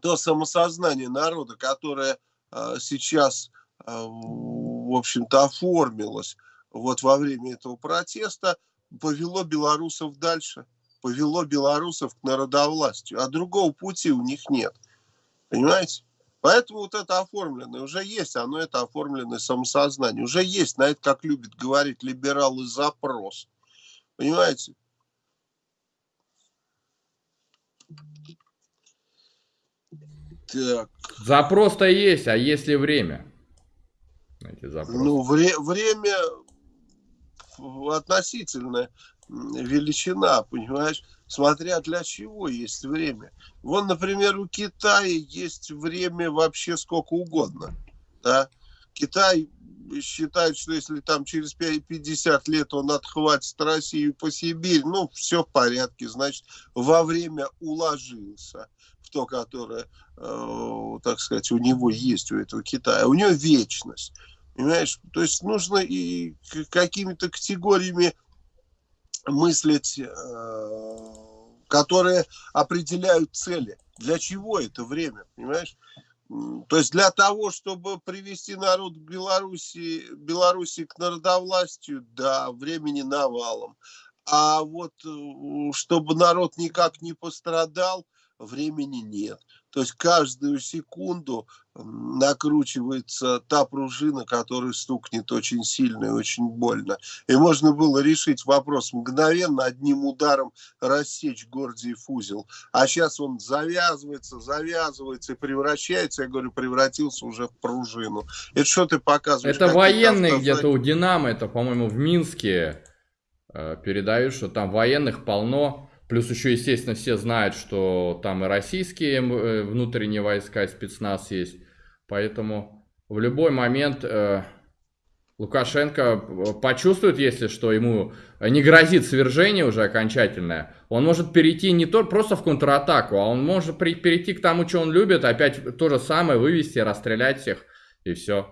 то самосознание народа, которое э, сейчас, э, в общем-то, оформилось, вот во время этого протеста повело белорусов дальше, повело белорусов к народовластию, а другого пути у них нет. Понимаете? Поэтому вот это оформленное уже есть, оно это оформленное самосознание. Уже есть, на это, как любит говорить либералы, запрос. Понимаете? Так. Запрос-то есть, а есть ли время? Ну, вре время относительная величина, понимаешь, смотря для чего есть время. Вон, например, у Китая есть время вообще сколько угодно. Да? Китай считает, что если там через 50 лет он отхватит Россию по Сибирь, ну, все в порядке, значит, во время уложился в то, которое, э, так сказать, у него есть, у этого Китая. У него вечность. Понимаешь? То есть нужно и какими-то категориями мыслить, э, которые определяют цели. Для чего это время, понимаешь? То есть для того, чтобы привести народ Беларуси, Беларуси к народовластию, да, времени навалом. А вот э, чтобы народ никак не пострадал, времени нет. То есть каждую секунду накручивается та пружина, которая стукнет очень сильно и очень больно. И можно было решить вопрос мгновенно, одним ударом рассечь Гордиев узел. А сейчас он завязывается, завязывается и превращается, я говорю, превратился уже в пружину. Это что ты показываешь? Это военные где-то у Динамо, это, по-моему, в Минске э, передают, что там военных полно Плюс еще, естественно, все знают, что там и российские э, внутренние войска, спецназ есть. Поэтому в любой момент э, Лукашенко э, почувствует, если что, ему не грозит свержение уже окончательное, он может перейти не то просто в контратаку, а он может перейти к тому, что он любит, опять то же самое вывести, расстрелять всех, и все.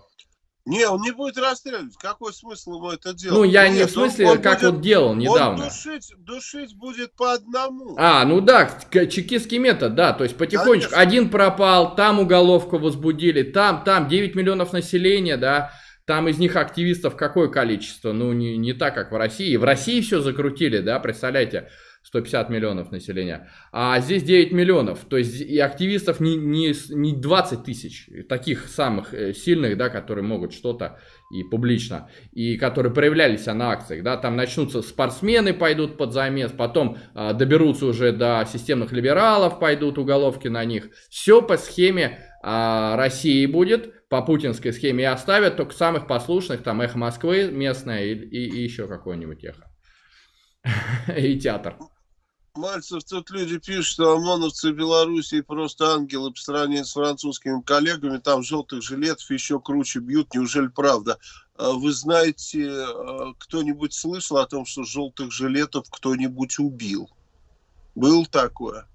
Не, он не будет расстреливать. Какой смысл ему это делать? Ну, я Нет, не в смысле, он, он как будет, вот делал недавно. Он душить, душить будет по одному. А, ну да, чекистский метод, да. То есть потихонечку. Конечно. Один пропал, там уголовку возбудили, там, там 9 миллионов населения, да. Там из них активистов какое количество? Ну, не, не так, как в России. В России все закрутили, да, представляете? 150 миллионов населения, а здесь 9 миллионов, то есть и активистов не, не, не 20 тысяч, таких самых э, сильных, да, которые могут что-то и публично, и которые проявлялись на акциях, да, там начнутся спортсмены, пойдут под замес, потом а, доберутся уже до системных либералов, пойдут уголовки на них, все по схеме а, России будет, по путинской схеме и оставят только самых послушных, там эхо Москвы местное и, и, и еще какое-нибудь эхо. и театр. Мальцев, тут люди пишут, что ОМОНовцы Белоруссии просто ангелы по сравнению с французскими коллегами. Там желтых жилетов еще круче бьют. Неужели правда? А вы знаете, а, кто-нибудь слышал о том, что желтых жилетов кто-нибудь убил? Был такое?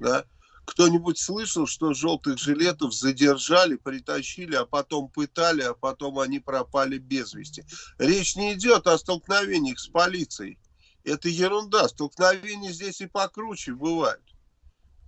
Да? Кто-нибудь слышал, что желтых жилетов задержали, притащили, а потом пытали, а потом они пропали без вести? Речь не идет о столкновениях с полицией это ерунда. Столкновения здесь и покруче бывают.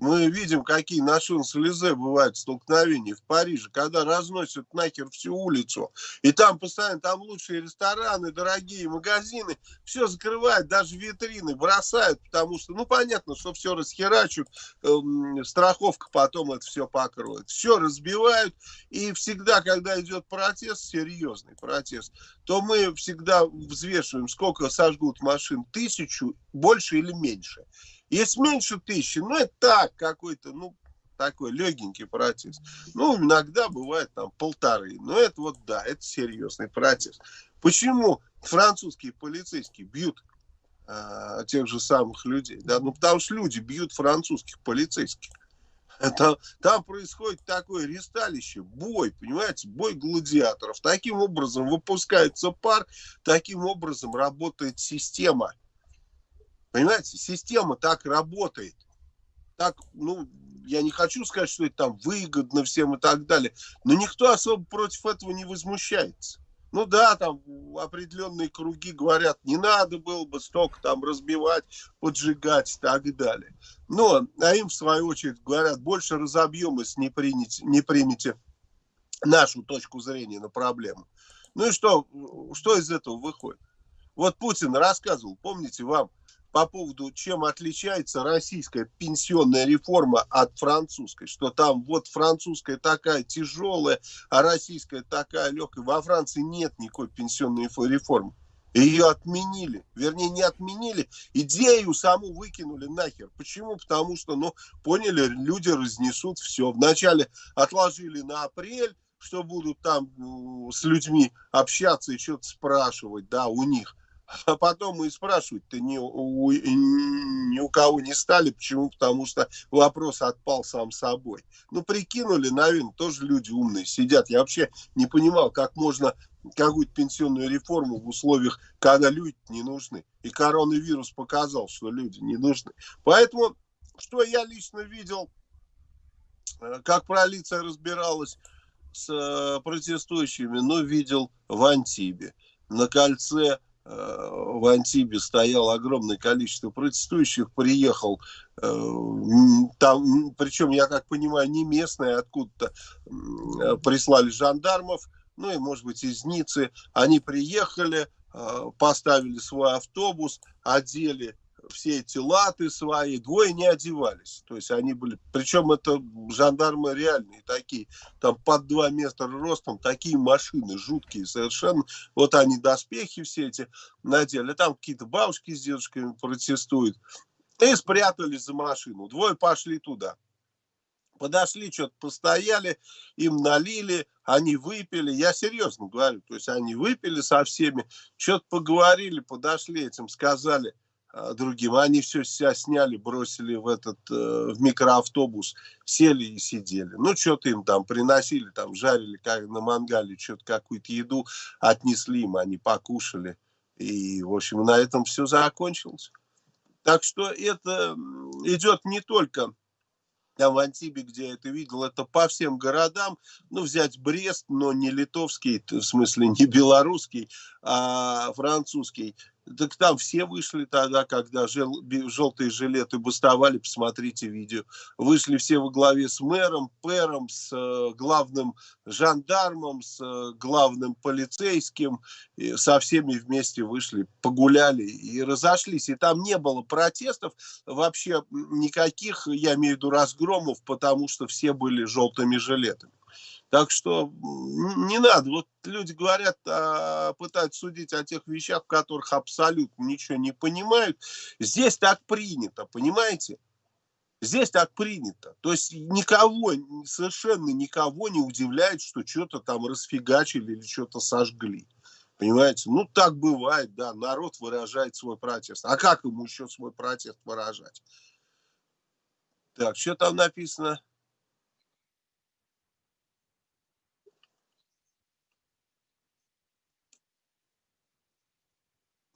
Мы видим, какие на Шанс-Элизе бывают столкновения в Париже, когда разносят нахер всю улицу. И там постоянно, там лучшие рестораны, дорогие магазины, все закрывают, даже витрины бросают, потому что, ну, понятно, что все расхерачут, эм, страховка потом это все покроет. Все разбивают, и всегда, когда идет протест, серьезный протест, то мы всегда взвешиваем, сколько сожгут машин, тысячу, больше или меньше. Если меньше тысячи, ну это так, какой-то, ну, такой легенький протест. Ну, иногда бывает там полторы. Но это вот, да, это серьезный протест. Почему французские полицейские бьют а, тех же самых людей? Да? Ну, потому что люди бьют французских полицейских. Это, там происходит такое ресталище, бой, понимаете, бой гладиаторов. Таким образом выпускается пар, таким образом работает система. Понимаете, система так работает. Так, ну, я не хочу сказать, что это там выгодно всем и так далее, но никто особо против этого не возмущается. Ну да, там определенные круги говорят, не надо было бы столько там разбивать, поджигать и так далее. Но, а им в свою очередь говорят, больше разобьем, если не, принять, не примете нашу точку зрения на проблему. Ну и что, что из этого выходит? Вот Путин рассказывал, помните вам, по поводу, чем отличается российская пенсионная реформа от французской, что там вот французская такая тяжелая, а российская такая легкая. Во Франции нет никакой пенсионной реформы. Ее отменили. Вернее, не отменили, идею саму выкинули нахер. Почему? Потому что, ну, поняли, люди разнесут все. Вначале отложили на апрель, что будут там с людьми общаться и что-то спрашивать, да, у них. А потом мы спрашивать-то ни у, ни у кого не стали. Почему? Потому что вопрос отпал сам собой. Ну, прикинули, наверное, тоже люди умные сидят. Я вообще не понимал, как можно какую-то пенсионную реформу в условиях, когда люди не нужны. И коронавирус показал, что люди не нужны. Поэтому, что я лично видел, э, как полиция разбиралась с э, протестующими, ну, видел в Антибе. На кольце в Антибе стояло огромное количество протестующих, приехал э, там, причем, я как понимаю, не местные, откуда-то прислали жандармов, ну и, может быть, из Ниццы. Они приехали, э, поставили свой автобус, одели все эти латы свои, двое не одевались. То есть они были, причем это жандармы реальные такие, там под два метра ростом, такие машины жуткие совершенно. Вот они доспехи все эти надели, там какие-то бабушки с дедушками протестуют. И спрятались за машину. Двое пошли туда. Подошли, что-то постояли, им налили, они выпили. Я серьезно говорю, то есть они выпили со всеми, что-то поговорили, подошли этим, сказали – а, другим. Они все себя сняли, бросили в этот э, в микроавтобус, сели и сидели. Ну, что-то им там приносили, там жарили как на мангале, что-то какую-то еду отнесли им, они покушали. И, в общем, на этом все закончилось. Так что это идет не только там в Антибе, где я это видел, это по всем городам, ну, взять Брест, но не литовский, в смысле не белорусский, а французский, так там все вышли тогда, когда жел, желтые жилеты бастовали, посмотрите видео. Вышли все во главе с мэром, пэром, с э, главным жандармом, с э, главным полицейским. И со всеми вместе вышли, погуляли и разошлись. И там не было протестов вообще никаких, я имею в виду разгромов, потому что все были желтыми жилетами. Так что не надо. Вот люди говорят, а, пытаются судить о тех вещах, в которых абсолютно ничего не понимают. Здесь так принято, понимаете? Здесь так принято. То есть никого, совершенно никого не удивляет, что что-то там расфигачили или что-то сожгли. Понимаете? Ну, так бывает, да. Народ выражает свой протест. А как ему еще свой протест выражать? Так, что там написано?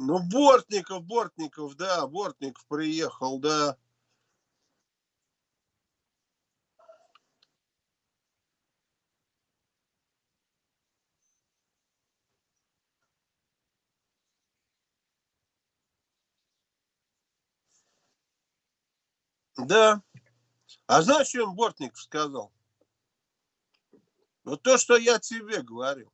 Ну, Бортников, Бортников, да, Бортников приехал, да. Да. А знаешь, что им Бортников сказал? Вот то, что я тебе говорил.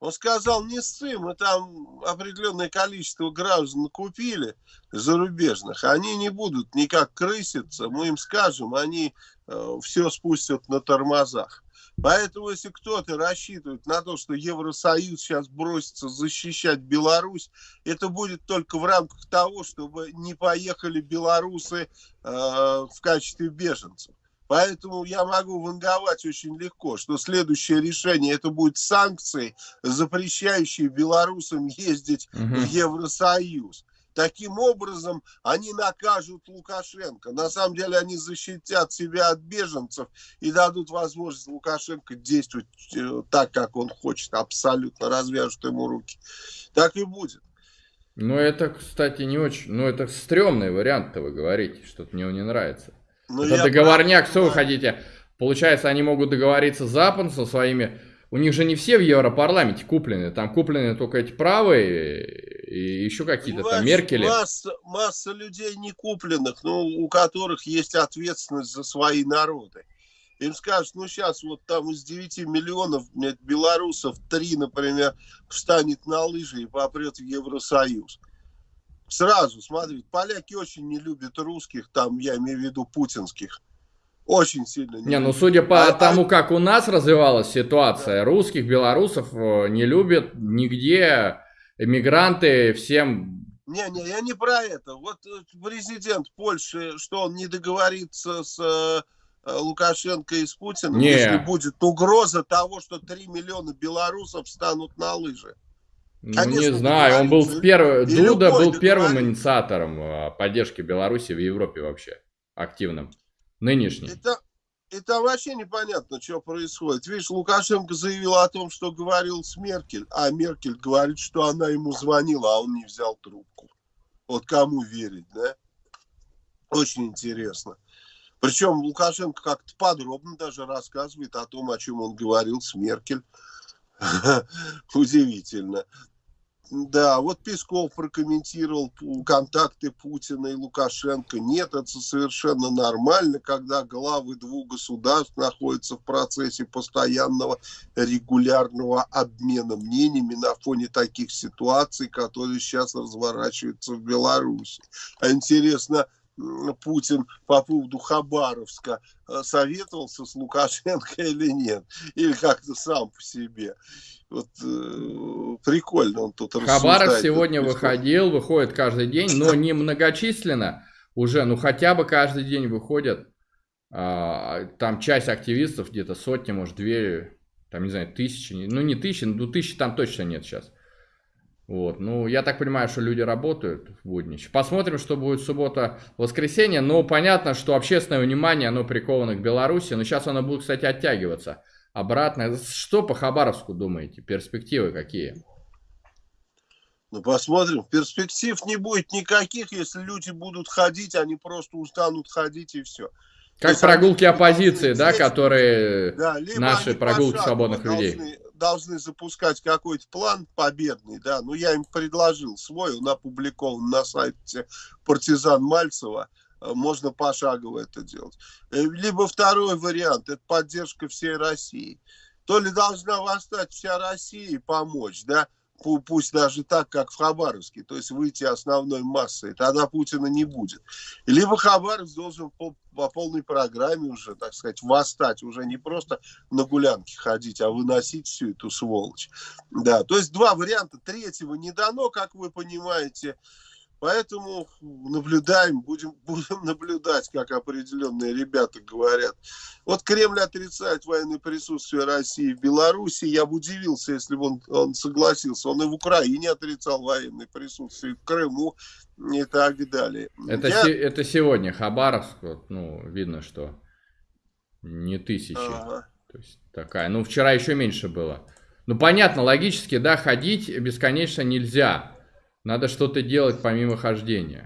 Он сказал, не ссы, мы там определенное количество граждан купили зарубежных, они не будут никак крыситься, мы им скажем, они э, все спустят на тормозах. Поэтому, если кто-то рассчитывает на то, что Евросоюз сейчас бросится защищать Беларусь, это будет только в рамках того, чтобы не поехали белорусы э, в качестве беженцев. Поэтому я могу ванговать очень легко, что следующее решение это будет санкции, запрещающие белорусам ездить угу. в Евросоюз. Таким образом, они накажут Лукашенко. На самом деле, они защитят себя от беженцев и дадут возможность Лукашенко действовать э, так, как он хочет. Абсолютно развяжут ему руки. Так и будет. Ну, это, кстати, не очень... Ну, это стрёмный вариант-то вы говорите, что-то мне не нравится. Ну, Это договорняк, что вы хотите? Получается, они могут договориться с Западом со своими... У них же не все в Европарламенте куплены. Там куплены только эти правые и еще какие-то там Меркели. Масса, масса людей не купленных, но у которых есть ответственность за свои народы. Им скажут, ну сейчас вот там из 9 миллионов белорусов 3, например, встанет на лыжи и попрет в Евросоюз. Сразу, смотри, поляки очень не любят русских, там я имею в виду путинских. Очень сильно не, не ну судя по а, тому, а... как у нас развивалась ситуация, да. русских, белорусов э, не любят нигде, эмигранты всем... Не-не, я не про это. Вот э, президент Польши, что он не договорится с э, Лукашенко и с Путиным, не. если будет угроза того, что 3 миллиона белорусов станут на лыжи. Ну, не знаю, он был в первый, Дуда был первым инициатором а, поддержки Беларуси в Европе вообще, активным, нынешний. Это, это вообще непонятно, что происходит. Видишь, Лукашенко заявил о том, что говорил с Меркель, а Меркель говорит, что она ему звонила, а он не взял трубку. Вот кому верить, да? Очень интересно. Причем Лукашенко как-то подробно даже рассказывает о том, о чем он говорил с Меркель. Удивительно. Да, вот Песков прокомментировал контакты Путина и Лукашенко. Нет, это совершенно нормально, когда главы двух государств находятся в процессе постоянного регулярного обмена мнениями на фоне таких ситуаций, которые сейчас разворачиваются в Беларуси. А интересно, Путин по поводу Хабаровска э, советовался с Лукашенко или нет? Или как-то сам по себе? Вот э, прикольно он тут Хабаров сегодня выходил, выходит каждый день, но не многочисленно уже, ну хотя бы каждый день выходят. А, там часть активистов, где-то сотни, может две, там не знаю, тысячи, ну не тысячи, ну тысячи там точно нет сейчас. Вот. Ну, я так понимаю, что люди работают в будни. Посмотрим, что будет суббота, воскресенье. Но понятно, что общественное внимание, оно приковано к Беларуси. Но сейчас оно будет, кстати, оттягиваться обратно. Что по Хабаровску думаете? Перспективы какие? Ну, посмотрим. Перспектив не будет никаких, если люди будут ходить, они просто устанут ходить и все. Как прогулки оппозиции, да, которые да, наши прогулки свободных людей должны запускать какой-то план победный, да, ну я им предложил свой, он опубликован на сайте партизан Мальцева, э, можно пошагово это делать. Э, либо второй вариант, это поддержка всей России. То ли должна восстать вся Россия и помочь, да, пусть даже так, как в Хабаровске, то есть выйти основной массой, тогда Путина не будет. Либо Хабаровск должен по, по полной программе уже, так сказать, восстать, уже не просто на гулянке ходить, а выносить всю эту сволочь. Да, то есть два варианта, третьего не дано, как вы понимаете, Поэтому наблюдаем, будем, будем наблюдать, как определенные ребята говорят. Вот Кремль отрицает военное присутствие России в Беларуси. Я бы удивился, если бы он, он согласился. Он и в Украине отрицал военное присутствие, в Крыму и так далее. Это, Я... се- это сегодня Хабаровск, вот, ну, видно, что не тысячи. Ага. То есть такая. Ну, вчера еще меньше было. Ну, понятно, логически, да, ходить бесконечно нельзя. Надо что-то делать помимо хождения.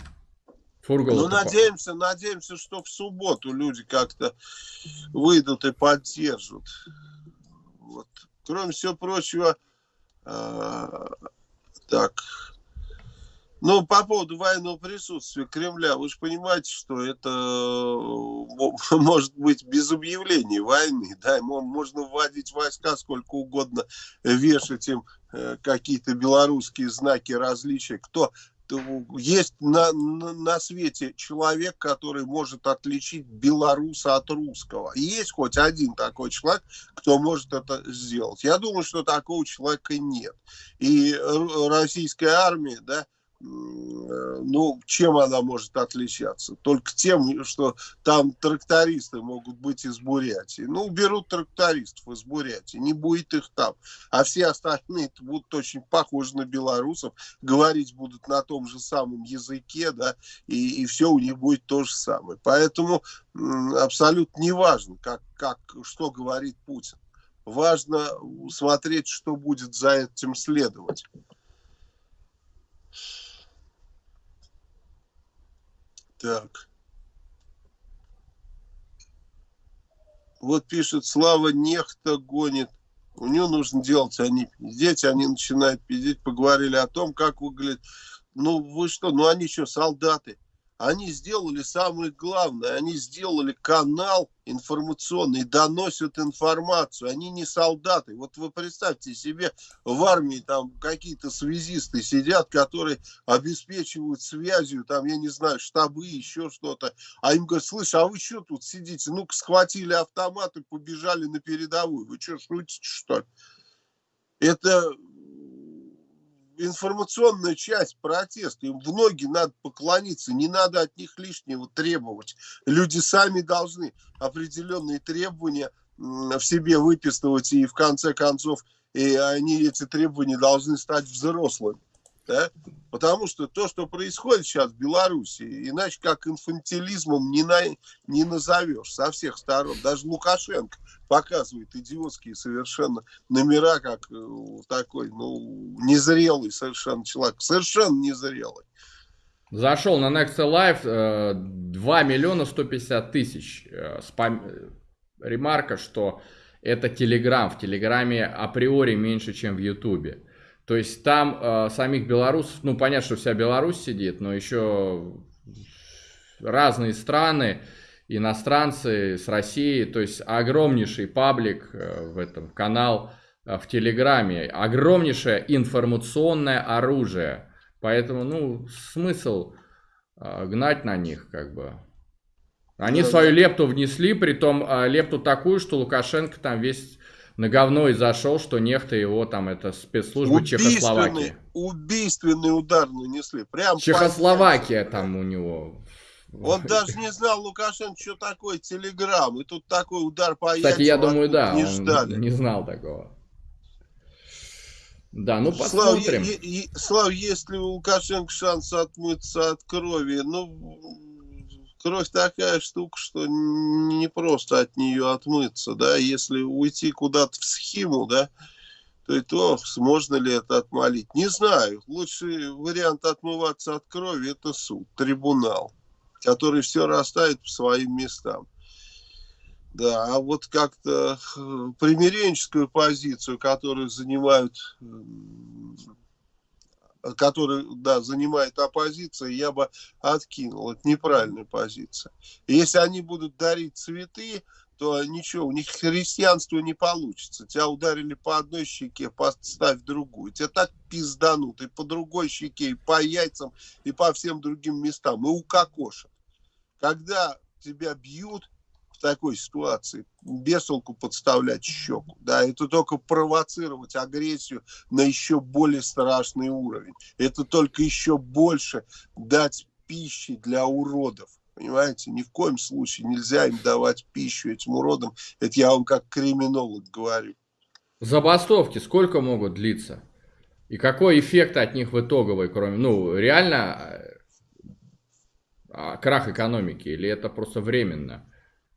Фургал ну, надеемся, надеемся, что в субботу люди как-то выйдут и поддержат. Вот. Кроме всего прочего, э, так, ну, по поводу военного присутствия Кремля, вы же понимаете, что это может быть без объявления войны, да, можно вводить войска сколько угодно, вешать им э, какие-то белорусские знаки различия, кто есть на, на, на свете человек, который может отличить белоруса от русского. есть хоть один такой человек, кто может это сделать. Я думаю, что такого человека нет. И российская армия, да, ну, чем она может отличаться? Только тем, что там трактористы могут быть из Бурятии. Ну, берут трактористов из Бурятии, не будет их там. А все остальные будут очень похожи на белорусов, говорить будут на том же самом языке, да, и, и все у них будет то же самое. Поэтому абсолютно не важно, как, как, что говорит Путин. Важно смотреть, что будет за этим следовать. Так. Вот пишет, Слава нехта гонит. У него нужно делать, они пиздеть, они начинают пиздеть. Поговорили о том, как выглядит. Ну, вы что, ну они что, солдаты? Они сделали самое главное, они сделали канал информационный, доносят информацию, они не солдаты. Вот вы представьте себе, в армии там какие-то связисты сидят, которые обеспечивают связью, там, я не знаю, штабы, еще что-то. А им говорят, слышь, а вы что тут сидите? Ну-ка схватили автоматы, побежали на передовую. Вы что, шутите, что ли? Это информационная часть протеста. Им в ноги надо поклониться, не надо от них лишнего требовать. Люди сами должны определенные требования в себе выписывать, и в конце концов и они, эти требования должны стать взрослыми. Да? Потому что то, что происходит сейчас в Беларуси, иначе как инфантилизмом не, на, не назовешь со всех сторон. Даже Лукашенко показывает идиотские совершенно номера, как э, такой, ну, незрелый совершенно человек. Совершенно незрелый. Зашел на Next Life 2 э, миллиона 150 тысяч. Э, спам... Ремарка, что это Телеграм. В Телеграме априори меньше, чем в Ютубе. То есть там э, самих белорусов, ну понятно, что вся Беларусь сидит, но еще разные страны, иностранцы с России, то есть огромнейший паблик э, в этом канал э, в Телеграме, огромнейшее информационное оружие. Поэтому, ну, смысл э, гнать на них, как бы. Они да, свою лепту внесли, притом э, лепту такую, что Лукашенко там весь на говно и зашел, что нехто его там, это спецслужбы Чехословакии. Убийственный удар нанесли. Прям Чехословакия там у него. Он даже не знал, Лукашенко, что такое Телеграм. И тут такой удар по Кстати, я думаю, да, не, ждали. не знал такого. Да, ну посмотрим. Слав, е, е, Слав, есть ли у Лукашенко шанс отмыться от крови? Ну, кровь такая штука, что не просто от нее отмыться, да, если уйти куда-то в схему, да, то и то, можно ли это отмолить. Не знаю. Лучший вариант отмываться от крови – это суд, трибунал, который все расставит по своим местам. Да, а вот как-то э, примиренческую позицию, которую занимают, которую, да, занимает оппозиция, я бы откинул. Это неправильная позиция. если они будут дарить цветы, то ничего, у них христианство не получится. Тебя ударили по одной щеке, поставь другую. Тебя так пизданут и по другой щеке, и по яйцам, и по всем другим местам, и укокошат. Когда тебя бьют, такой ситуации без толку подставлять щеку. Да, это только провоцировать агрессию на еще более страшный уровень. Это только еще больше дать пищи для уродов. Понимаете, ни в коем случае нельзя им давать пищу этим уродам. Это я вам как криминолог говорю. Забастовки сколько могут длиться? И какой эффект от них в итоговой, кроме, ну, реально а, крах экономики, или это просто временно?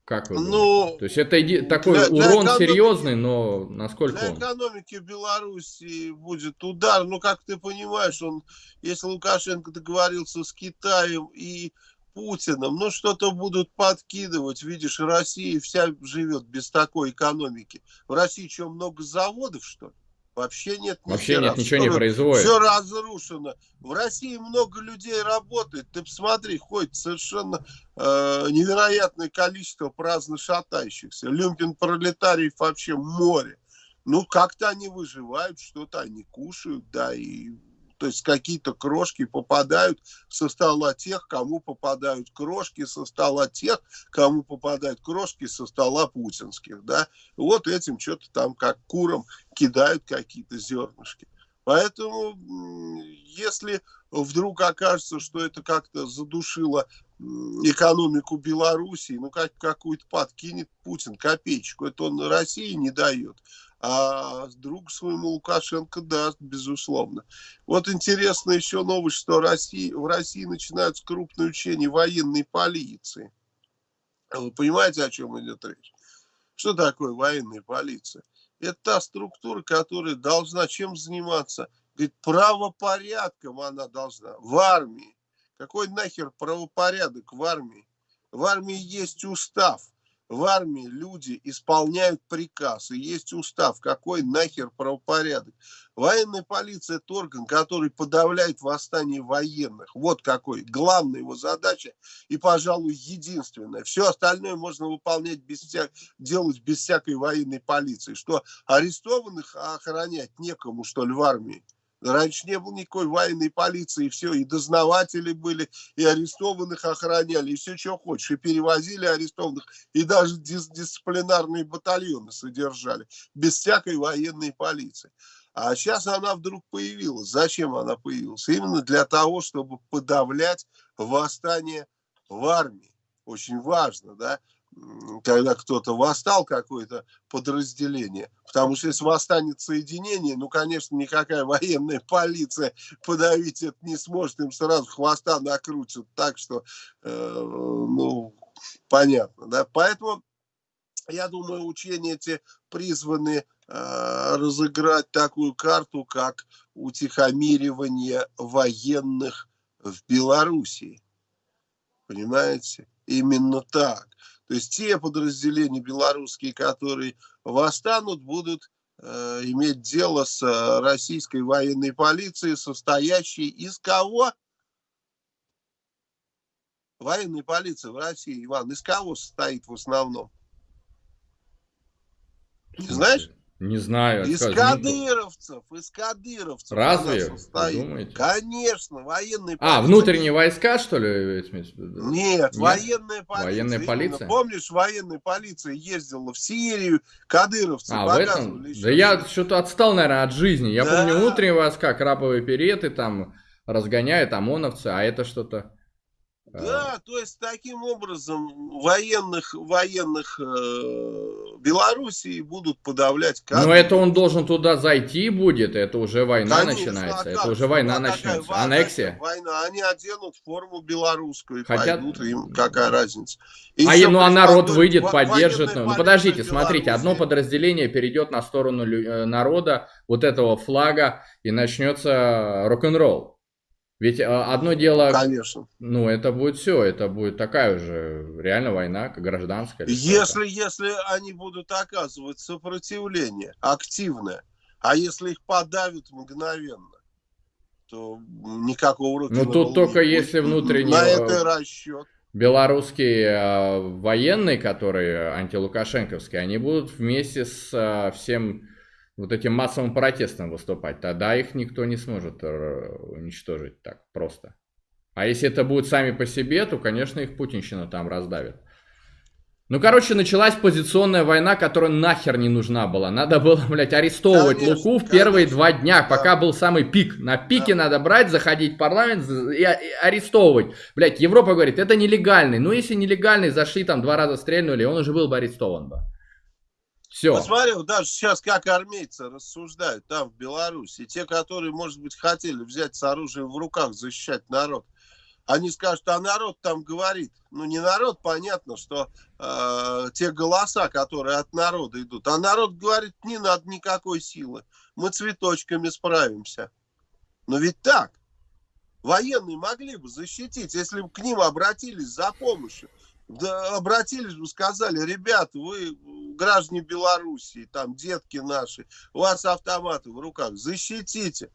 Как вы ну, То есть это иди... такой для, урон для серьезный, но насколько Для он? экономики Беларуси будет удар. Ну, как ты понимаешь, он, если Лукашенко договорился с Китаем и Путиным, ну, что-то будут подкидывать. Видишь, Россия вся живет без такой экономики. В России что, много заводов, что ли? Вообще нет. Вообще нет, ничего не производит. Все разрушено. В России много людей работает. Ты посмотри, ходит совершенно э, невероятное количество праздно шатающихся. Люмпин пролетариев вообще море. Ну, как-то они выживают, что-то они кушают, да, и то есть какие-то крошки попадают со стола тех, кому попадают крошки со стола тех, кому попадают крошки со стола путинских. Да? Вот этим что-то там как курам кидают какие-то зернышки. Поэтому, если вдруг окажется, что это как-то задушило экономику Белоруссии, ну, как какую-то подкинет Путин копеечку, это он России не дает а друг своему Лукашенко даст, безусловно. Вот интересно еще новость, что России, в России начинаются крупные учения военной полиции. Вы понимаете, о чем идет речь? Что такое военная полиция? Это та структура, которая должна чем заниматься? Говорит, правопорядком она должна. В армии. Какой нахер правопорядок в армии? В армии есть устав в армии люди исполняют приказ, и есть устав, какой нахер правопорядок. Военная полиция – это орган, который подавляет восстание военных. Вот какой. Главная его задача и, пожалуй, единственная. Все остальное можно выполнять без вся... делать без всякой военной полиции. Что арестованных охранять некому, что ли, в армии. Раньше не было никакой военной полиции, и все, и дознаватели были, и арестованных охраняли, и все, что хочешь, и перевозили арестованных, и даже дис дисциплинарные батальоны содержали, без всякой военной полиции. А сейчас она вдруг появилась. Зачем она появилась? Именно для того, чтобы подавлять восстание в армии. Очень важно, да когда кто-то восстал, какое-то подразделение. Потому что если восстанет соединение, ну, конечно, никакая военная полиция подавить это не сможет. Им сразу хвоста накрутят так, что, э, ну, понятно. Да? Поэтому, я думаю, учения эти призваны э, разыграть такую карту, как утихомиривание военных в Белоруссии. Понимаете? Именно так. То есть те подразделения белорусские, которые восстанут, будут э, иметь дело с э, российской военной полицией, состоящей из кого? Военная полиция в России, Иван, из кого состоит в основном? Не знаешь? Не знаю. Из скажи, кадыровцев, из кадыровцев. Разве? Думаете? Конечно, военные А, внутренние войска, что ли? Нет, Нет, военная полиция. Военная полиция? Помнишь, военная полиция ездила в Сирию, кадыровцы А, в этом? Да я что-то отстал, наверное, от жизни. Я да. помню внутренние войска, краповые переты, там разгоняют ОМОНовцы, а это что-то... Да, то есть таким образом военных, военных э, Белоруссии будут подавлять. Но это он должен туда зайти будет, это уже война Конечно, начинается, а это уже война начнется, война, аннексия. Война, они оденут форму белорусскую и Хотят... пойдут, им какая разница. И а, ну а народ выйдет, поддержит. Ну, подождите, смотрите, одно подразделение перейдет на сторону э, народа вот этого флага и начнется рок-н-ролл. Ведь а, одно дело, Конечно. ну это будет все, это будет такая уже реально война, гражданская. Если, если они будут оказывать сопротивление активное, а если их подавят мгновенно, то никакого рока. Ну тут только если внутренний... На это расчет. Белорусские э, военные, которые антилукашенковские, они будут вместе с э, всем вот этим массовым протестом выступать, тогда их никто не сможет э, уничтожить так просто. А если это будет сами по себе, то, конечно, их путинщина там раздавит. Ну, короче, началась позиционная война, которая нахер не нужна была. Надо было, блядь, арестовывать конечно, Луку в конечно. первые два дня, да. пока был самый пик. На пике да. надо брать, заходить в парламент и арестовывать. Блядь, Европа говорит, это нелегальный. Ну, если нелегальный, зашли там два раза стрельнули, он уже был бы арестован бы. Все. Посмотри, даже сейчас как армейцы рассуждают там, в Беларуси. Те, которые, может быть, хотели взять с оружием в руках, защищать народ, они скажут, а народ там говорит. Ну, не народ, понятно, что э, те голоса, которые от народа идут. А народ говорит, не надо никакой силы. Мы цветочками справимся. Но ведь так. Военные могли бы защитить, если бы к ним обратились за помощью да, обратились бы, сказали, ребята, вы граждане Белоруссии, там детки наши, у вас автоматы в руках, защитите.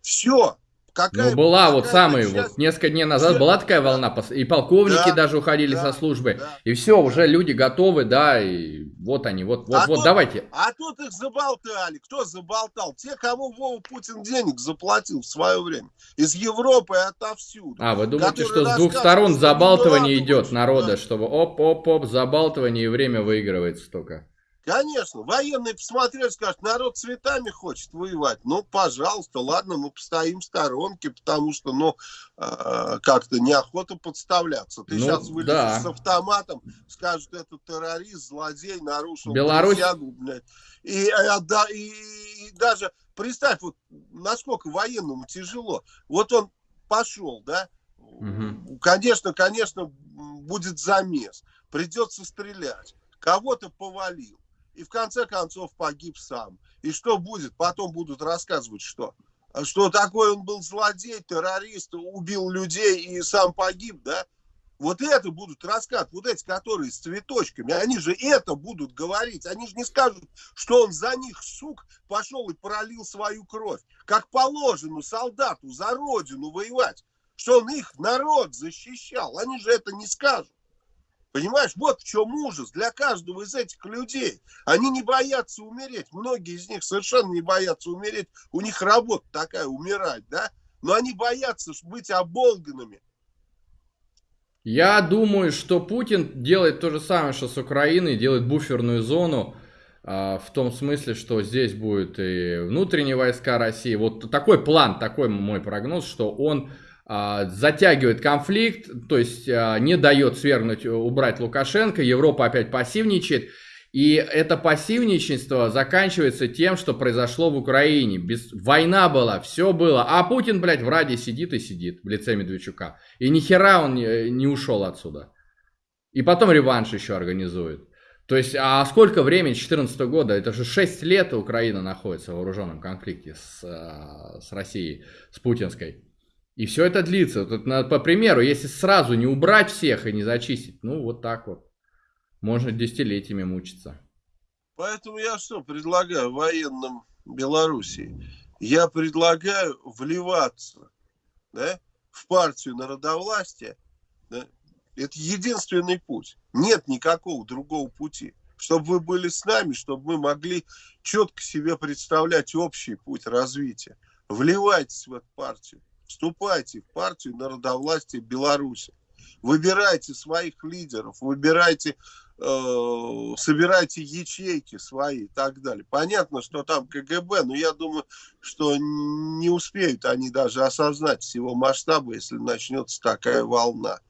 Все. Какая, ну, была какая вот самая, вот несколько дней назад Все... была такая волна, и полковники да, даже уходили да, со службы, да, и все, да. уже люди готовы, да, и вот они, вот, вот, а вот, тут, давайте. А тут их заболтали, кто заболтал? Те, кому Вова Путин денег заплатил в свое время, из Европы и отовсюду. А, вы думаете, что с двух сторон забалтывание идет народа, чтобы оп-оп-оп, забалтывание и время выигрывается только? Конечно, военные посмотрели, скажут, народ цветами хочет воевать. Ну, пожалуйста, ладно, мы постоим в сторонке, потому что, ну, э, как-то неохота подставляться. Ты ну, сейчас вылезешь да. с автоматом, скажут, это террорист, злодей, нарушил Беларусь... присягу, блядь. И, э, да, и, и даже представь, вот насколько военному тяжело. Вот он пошел, да, угу. конечно, конечно, будет замес, придется стрелять, кого-то повалил и в конце концов погиб сам. И что будет? Потом будут рассказывать, что что такой он был злодей, террорист, убил людей и сам погиб, да? Вот это будут рассказывать, вот эти, которые с цветочками, они же это будут говорить. Они же не скажут, что он за них, сук, пошел и пролил свою кровь. Как положено солдату за родину воевать, что он их народ защищал. Они же это не скажут. Понимаешь, вот в чем ужас для каждого из этих людей. Они не боятся умереть. Многие из них совершенно не боятся умереть. У них работа такая, умирать, да? Но они боятся быть оболганными. Я думаю, что Путин делает то же самое, что с Украиной, делает буферную зону, а, в том смысле, что здесь будут и внутренние войска России. Вот такой план, такой мой прогноз, что он затягивает конфликт, то есть а, не дает свергнуть, э, убрать Лукашенко, Европа опять пассивничает. И это пассивничество заканчивается тем, что произошло в Украине. Без... Война была, все было. А Путин, блядь, в Раде сидит и сидит в лице Медведчука. И ни хера он не, не ушел отсюда. И потом реванш еще организует. То есть, а сколько времени, 2014 года, это же 6 лет Украина находится в вооруженном конфликте с, э, с Россией, с путинской. И все это длится. Тут, по примеру, если сразу не убрать всех и не зачистить, ну вот так вот. Можно десятилетиями мучиться. Поэтому я что предлагаю военным Белоруссии? Я предлагаю вливаться да, в партию народовластия. Да? Это единственный путь. Нет никакого другого пути. Чтобы вы были с нами, чтобы мы могли четко себе представлять общий путь развития. Вливайтесь в эту партию вступайте в партию народовластия Беларуси. Выбирайте своих лидеров, выбирайте, э, собирайте ячейки свои и так далее. Понятно, что там КГБ, но я думаю, что не успеют они даже осознать всего масштаба, если начнется такая волна.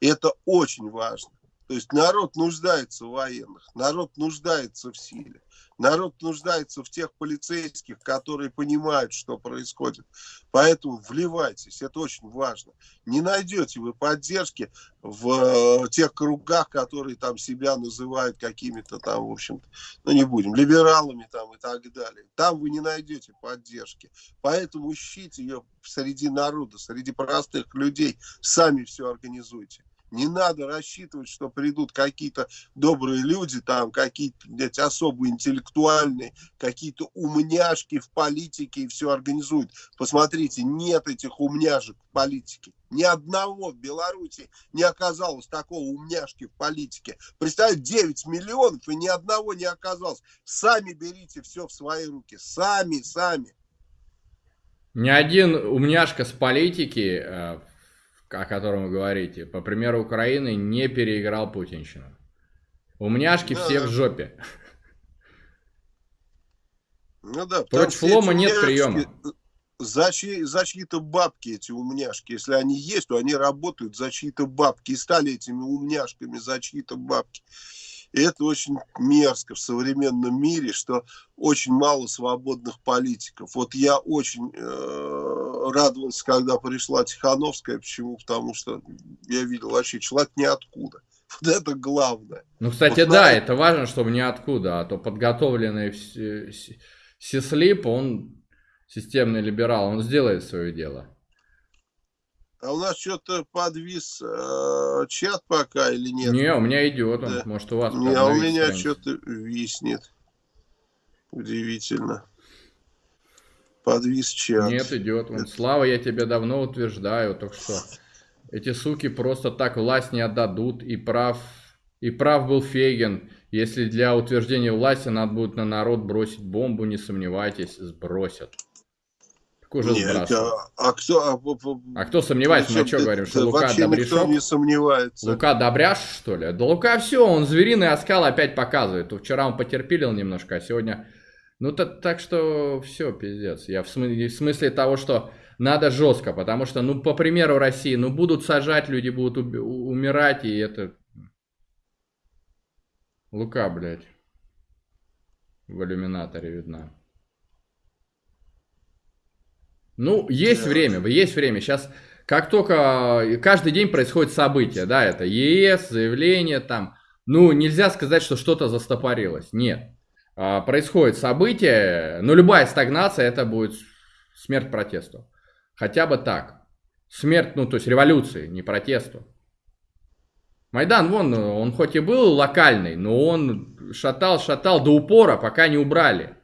И это очень важно. То есть народ нуждается в военных, народ нуждается в силе. Народ нуждается в тех полицейских, которые понимают, что происходит. Поэтому вливайтесь, это очень важно. Не найдете вы поддержки в э, тех кругах, которые там себя называют какими-то там, в общем-то, ну не будем, либералами там и так далее. Там вы не найдете поддержки. Поэтому ищите ее среди народа, среди простых людей. Сами все организуйте. Не надо рассчитывать, что придут какие-то добрые люди, там какие-то особо интеллектуальные, какие-то умняшки в политике и все организуют. Посмотрите, нет этих умняшек в политике. Ни одного в Беларуси не оказалось такого умняшки в политике. Представьте, 9 миллионов и ни одного не оказалось. Сами берите все в свои руки. Сами, сами. Ни один умняшка с политики э, о котором вы говорите, по примеру Украины, не переиграл путинщину. Умняшки да, все да. в жопе. Ну да, Против лома нет приема. За, чьи, за чьи-то бабки эти умняшки. Если они есть, то они работают за чьи-то бабки. И стали этими умняшками за чьи-то бабки. И это очень мерзко в современном мире, что очень мало свободных политиков. Вот я очень э, радовался, когда пришла Тихановская. Почему? Потому что я видел вообще человек ниоткуда. Вот это главное. Ну, кстати, вот да, на... это важно, чтобы ниоткуда, а то подготовленный Сислип, он системный либерал, он сделает свое дело. А у нас что-то подвис э, чат пока или нет? Не, у меня идет он. Да. Может, у вас Не, а у меня что-то виснет. Удивительно. Подвис чат. Нет, идет. Он. Это... Слава, я тебе давно утверждаю, только что эти суки просто так власть не отдадут. И прав, и прав был Фейген. Если для утверждения власти надо будет на народ бросить бомбу, не сомневайтесь, сбросят уже Нет, а, а кто... А, а кто сомневается? Мы что говорим, что Лука Добряшов? не сомневается. Лука Добряш, что ли? Да Лука все, он звериный оскал опять показывает. Вчера он потерпелил немножко, а сегодня... Ну, так, так что все, пиздец. Я в смысле, в смысле того, что надо жестко, потому что, ну, по примеру России, ну, будут сажать, люди будут умирать, и это... Лука, блядь, в иллюминаторе видна. Ну, есть да. время, есть время. Сейчас, как только каждый день происходит событие, да, это ЕС, заявление там. Ну, нельзя сказать, что что-то застопорилось. Нет. А, происходит событие, но любая стагнация это будет смерть протесту. Хотя бы так. Смерть, ну, то есть революции, не протесту. Майдан, вон, он хоть и был локальный, но он шатал, шатал до упора, пока не убрали.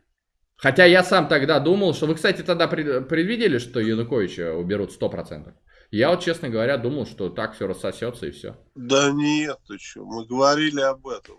Хотя я сам тогда думал, что... Вы, кстати, тогда предвидели, что Януковича уберут 100%? Я вот, честно говоря, думал, что так все рассосется и все. Да нет, ты что, мы говорили об этом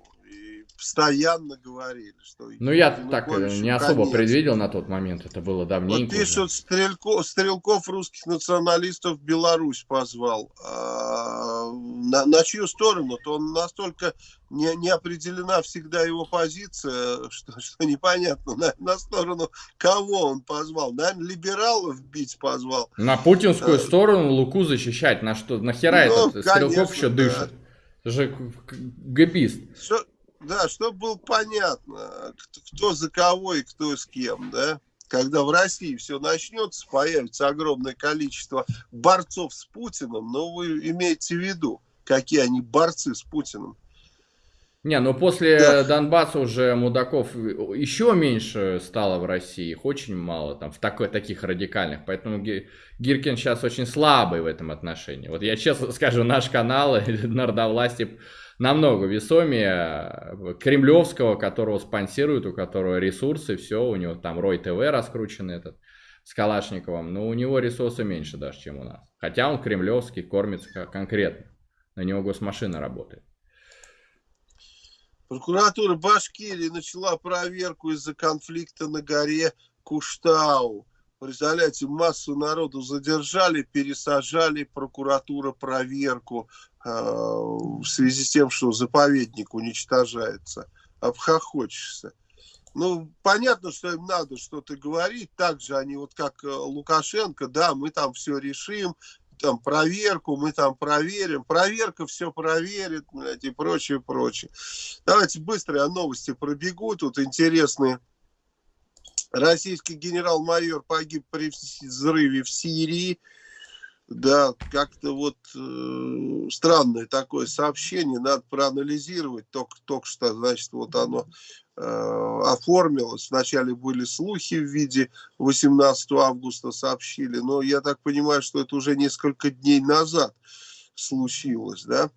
постоянно говорили, что... Ну, я так э, не особо конец. предвидел на тот момент, это было давненько. Вот пишут, Стрельков, Стрелков русских националистов Беларусь позвал. А, на, на чью сторону? То он настолько не, не определена всегда его позиция, что, что непонятно, на, на сторону кого он позвал. Наверное, либералов бить позвал. На путинскую а, сторону Луку защищать. На что? Нахера ну, этот Стрелков конечно, еще дышит? Да. Это же габист. Что, да, чтобы было понятно, кто, за кого и кто с кем, да. Когда в России все начнется, появится огромное количество борцов с Путиным, но вы имеете в виду, какие они борцы с Путиным. Не, ну после да. Донбасса уже мудаков еще меньше стало в России, их очень мало там в такой, таких радикальных, поэтому Гиркин сейчас очень слабый в этом отношении. Вот я честно скажу, наш канал Народовластие намного весомее кремлевского, которого спонсируют, у которого ресурсы, все, у него там Рой ТВ раскручен этот с Калашниковым, но у него ресурсы меньше даже, чем у нас. Хотя он кремлевский, кормится конкретно. На него госмашина работает. Прокуратура Башкирии начала проверку из-за конфликта на горе Куштау. Представляете, массу народу задержали, пересажали, прокуратура проверку. А, в связи с тем, что заповедник уничтожается, обхохочешься. Ну, понятно, что им надо что-то говорить. Так же они, вот как э, Лукашенко, да, мы там все решим, там проверку, мы там проверим, проверка все проверит, блядь, и прочее, прочее. Давайте быстро о новости пробегу, тут интересные. Российский генерал-майор погиб при взрыве в Сирии. Да, как-то вот э, странное такое сообщение, надо проанализировать. Только, только что, значит, вот оно э, оформилось. Вначале были слухи в виде 18 августа сообщили, но я так понимаю, что это уже несколько дней назад случилось, да.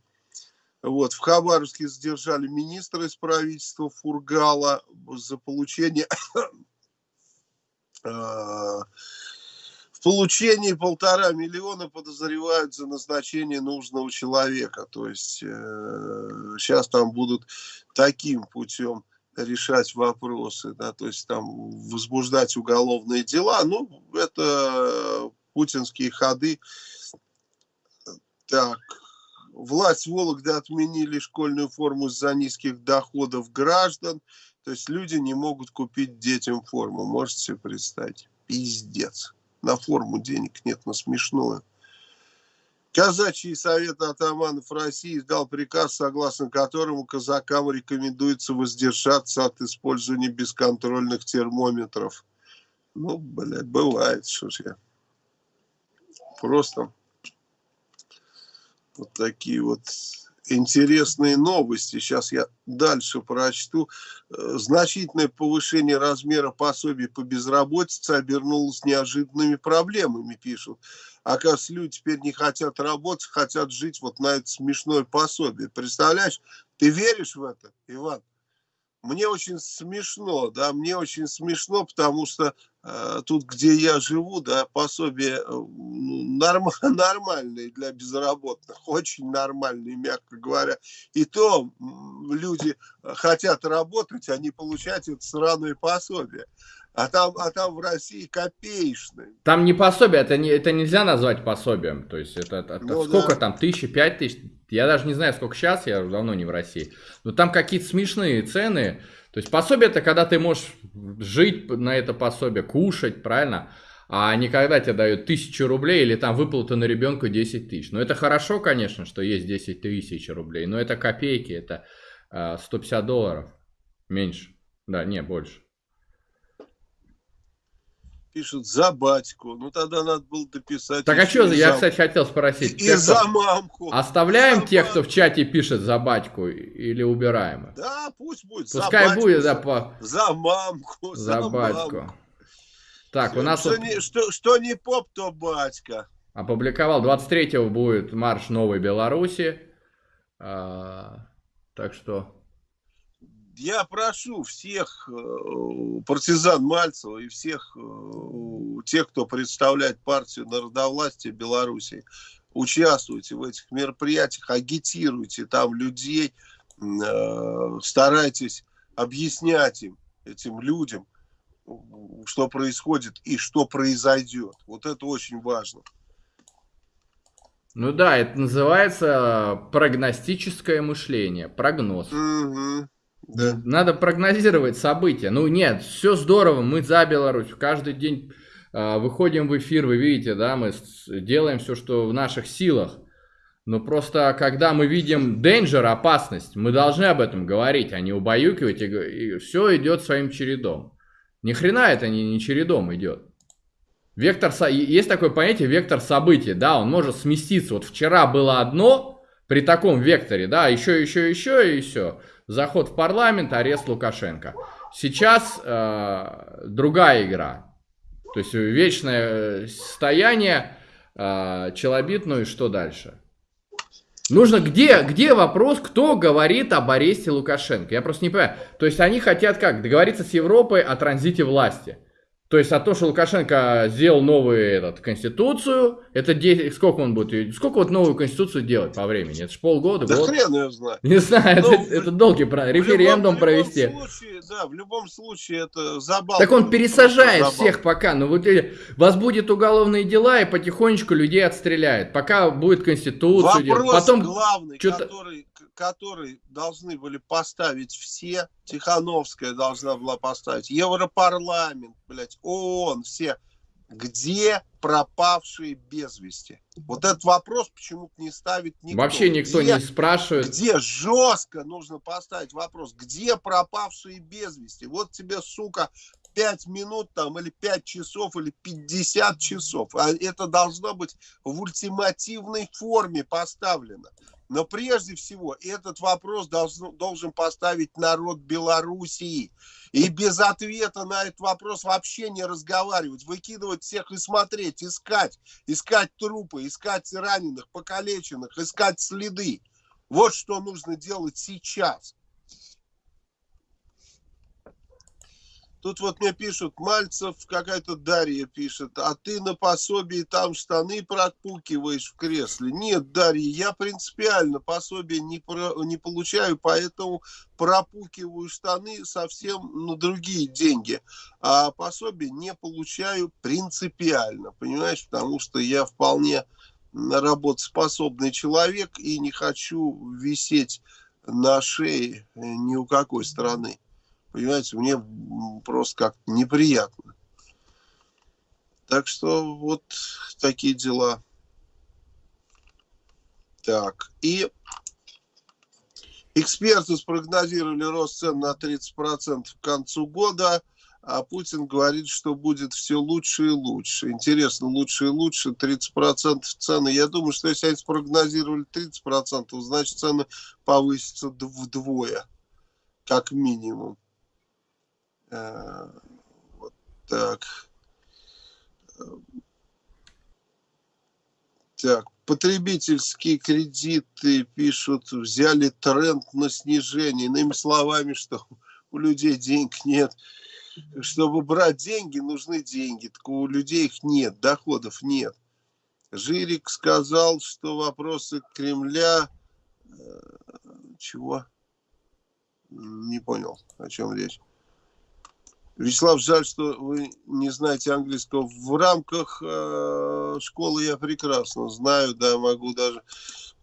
Вот, в Хабаровске задержали министра из правительства Фургала за получение э, в получении полтора миллиона подозревают за назначение нужного человека. То есть э, сейчас там будут таким путем решать вопросы, да, то есть там возбуждать уголовные дела. Ну, это путинские ходы. Так, власть Вологды отменили школьную форму из-за низких доходов граждан. То есть люди не могут купить детям форму. Можете себе представить? Пиздец на форму денег нет, на смешное. Казачий совет атаманов России дал приказ, согласно которому казакам рекомендуется воздержаться от использования бесконтрольных термометров. Ну, блядь, бывает, что ж я. Просто вот такие вот интересные новости. Сейчас я дальше прочту. Э, значительное повышение размера пособий по безработице обернулось неожиданными проблемами, пишут. Оказывается, люди теперь не хотят работать, хотят жить вот на это смешное пособие. Представляешь, ты веришь в это, Иван? Мне очень смешно, да, мне очень смешно, потому что э, тут, где я живу, да, пособие э, норм, нормальные для безработных, очень нормальные, мягко говоря. И то люди хотят работать, они получают это сраное пособие. А там, а там в России копеечные. Там не пособие, это, не, это нельзя назвать пособием. То есть это, это ну, сколько да. там, тысячи, пять тысяч? Я даже не знаю, сколько сейчас, я давно не в России. Но там какие-то смешные цены. То есть пособие это когда ты можешь жить на это пособие, кушать, правильно? А не когда тебе дают тысячу рублей или там выплата на ребенка 10 тысяч. Ну это хорошо, конечно, что есть 10 тысяч рублей, но это копейки, это э, 150 долларов. Меньше. Да, не, больше пишут за батьку. Ну, тогда надо было дописать. Так а что, я, за... кстати, хотел спросить. И, и за мамку. Оставляем за тех, кто в чате пишет за батьку или убираем их? Да, пусть будет. Пускай за батьку, будет, за, да, за мамку. За, за батьку. Мамку. Так, Все, у нас... Что, вот... не, что, что не поп, то батька. Опубликовал. 23-го будет марш Новой Беларуси. А, так что я прошу всех э, партизан Мальцева и всех э, тех, кто представляет партию народовластия Беларуси, участвуйте в этих мероприятиях, агитируйте там людей, э, старайтесь объяснять им, этим людям, что происходит и что произойдет. Вот это очень важно. Ну да, это называется прогностическое мышление, прогноз. Угу. Да. Надо прогнозировать события. Ну нет, все здорово, мы за Беларусь. Каждый день э, выходим в эфир, вы видите, да, мы делаем все, что в наших силах. Но просто, когда мы видим danger, опасность, мы должны об этом говорить, а не убаюкивать, и, и все идет своим чередом. Ни хрена это не, не чередом идет. Вектор, есть такое понятие вектор событий, да, он может сместиться. Вот вчера было одно при таком векторе, да, еще, еще, еще и все заход в парламент, арест Лукашенко. Сейчас э, другая игра. То есть вечное состояние, э, челобит, ну и что дальше? Нужно, где, где вопрос, кто говорит об аресте Лукашенко? Я просто не понимаю. То есть они хотят как? Договориться с Европой о транзите власти. То есть о том, что Лукашенко сделал новую этот, конституцию, это 10, сколько он будет, сколько вот новую конституцию делать по времени? Это же полгода, да год? хрен ее знает. Не знаю, Но, это, это долгий про референдум в любом, провести. В любом случае, да, в любом случае это забавно. Так он пересажает всех пока, ну вот вас будет уголовные дела и потихонечку людей отстреляет, пока будет конституция. Вопрос Потом главный, который который должны были поставить все, Тихановская должна была поставить, Европарламент, блядь, ООН, все где пропавшие без вести? Вот этот вопрос почему-то не ставит никто. Вообще никто где, не спрашивает. Где жестко нужно поставить вопрос, где пропавшие без вести? Вот тебе, сука, 5 минут там, или 5 часов, или 50 часов. А это должно быть в ультимативной форме поставлено. Но прежде всего этот вопрос должен, должен поставить народ Белоруссии. И без ответа на этот вопрос вообще не разговаривать, выкидывать всех и смотреть, искать, искать трупы, искать раненых, покалеченных, искать следы. Вот что нужно делать сейчас. Тут вот мне пишут, Мальцев, какая-то Дарья пишет, а ты на пособии там штаны пропукиваешь в кресле. Нет, Дарья, я принципиально пособие не, про, не получаю, поэтому пропукиваю штаны совсем на другие деньги. А пособие не получаю принципиально, понимаешь, потому что я вполне работоспособный человек и не хочу висеть на шее ни у какой страны. Понимаете, мне просто как-то неприятно. Так что вот такие дела. Так, и эксперты спрогнозировали рост цен на 30% к концу года, а Путин говорит, что будет все лучше и лучше. Интересно, лучше и лучше, 30% цены. Я думаю, что если они спрогнозировали 30%, значит цены повысятся вдвое, как минимум. Э, вот так. Так, потребительские кредиты пишут, взяли тренд на снижение. Иными словами, что у людей денег нет. Чтобы брать деньги, нужны деньги. Так у людей их нет, доходов нет. Жирик сказал, что вопросы Кремля... Э, чего? Не понял, о чем речь. Вячеслав, жаль, что вы не знаете английского. В рамках э, школы я прекрасно знаю, да, могу даже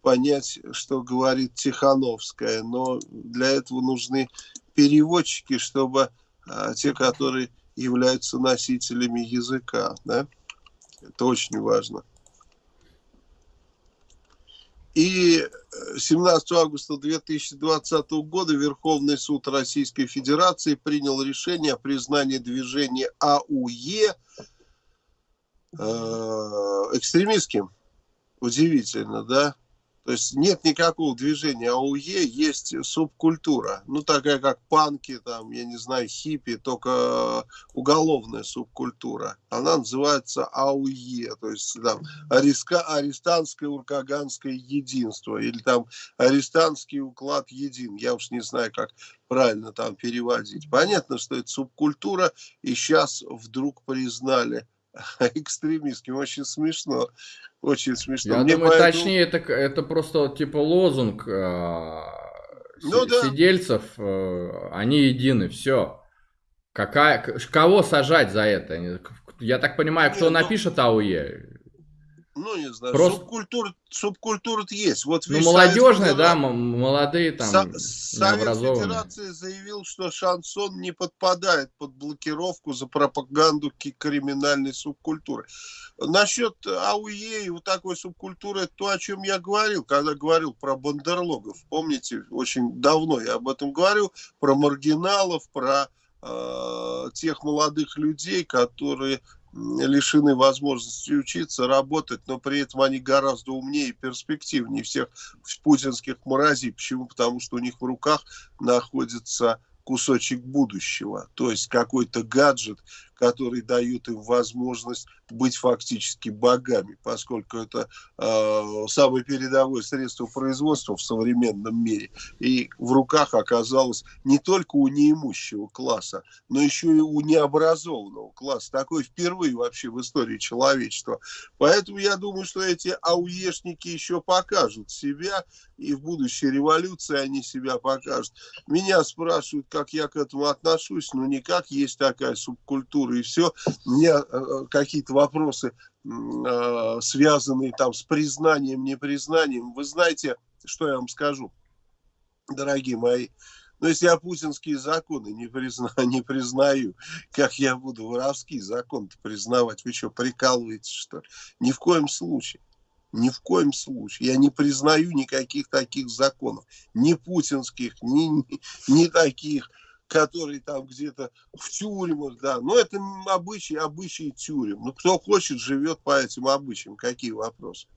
понять, что говорит Тихановская, но для этого нужны переводчики, чтобы э, те, которые являются носителями языка, да, это очень важно. И 17 августа 2020 года Верховный суд Российской Федерации принял решение о признании движения АУЕ э, экстремистским. Удивительно, да? То есть нет никакого движения АУЕ, есть субкультура. Ну, такая как панки, там, я не знаю, хиппи, только уголовная субкультура. Она называется АУЕ, то есть там ареска, арестантское уркаганское единство или там арестантский уклад един. Я уж не знаю, как правильно там переводить. Понятно, что это субкультура, и сейчас вдруг признали экстремистским. Очень смешно. Очень смешно. Я Мне думаю, поэтому... точнее, это, это просто типа лозунг э, ну, да. сидельцев. Э, они едины, все. Какая, кого сажать за это? Я так понимаю, кто Нет, ну напишет АУЕ? Ну, не знаю, Просто... субкультура, субкультура есть. Вот ну, молодежная, да, молодые там, Со Совет Федерации заявил, что шансон не подпадает под блокировку за пропаганду криминальной субкультуры. Насчет АУЕ и вот такой субкультуры, это то, о чем я говорил, когда говорил про бандерлогов. Помните, очень давно я об этом говорил, про маргиналов, про э, тех молодых людей, которые лишены возможности учиться, работать, но при этом они гораздо умнее и перспективнее всех путинских мразей. Почему? Потому что у них в руках находится кусочек будущего, то есть какой-то гаджет, который дает им возможность быть фактически богами, поскольку это э, самое передовое средство производства в современном мире. И в руках оказалось не только у неимущего класса, но еще и у необразованного класса. Такое впервые вообще в истории человечества. Поэтому я думаю, что эти ауешники еще покажут себя, и в будущей революции они себя покажут. Меня спрашивают, как я к этому отношусь, но никак есть такая субкультура, и все. У меня э, какие-то вопросы, э, связанные там с признанием, непризнанием. Вы знаете, что я вам скажу, дорогие мои? Но если я путинские законы не, призна, не признаю, как я буду воровские законы признавать? Вы что, прикалываетесь, что ли? Ни в коем случае. Ни в коем случае. Я не признаю никаких таких законов. Ни путинских, ни, ни, ни таких, которые там где-то в тюрьмах, да. Но это обычаи, обычаи тюрем. Ну, кто хочет, живет по этим обычаям. Какие вопросы?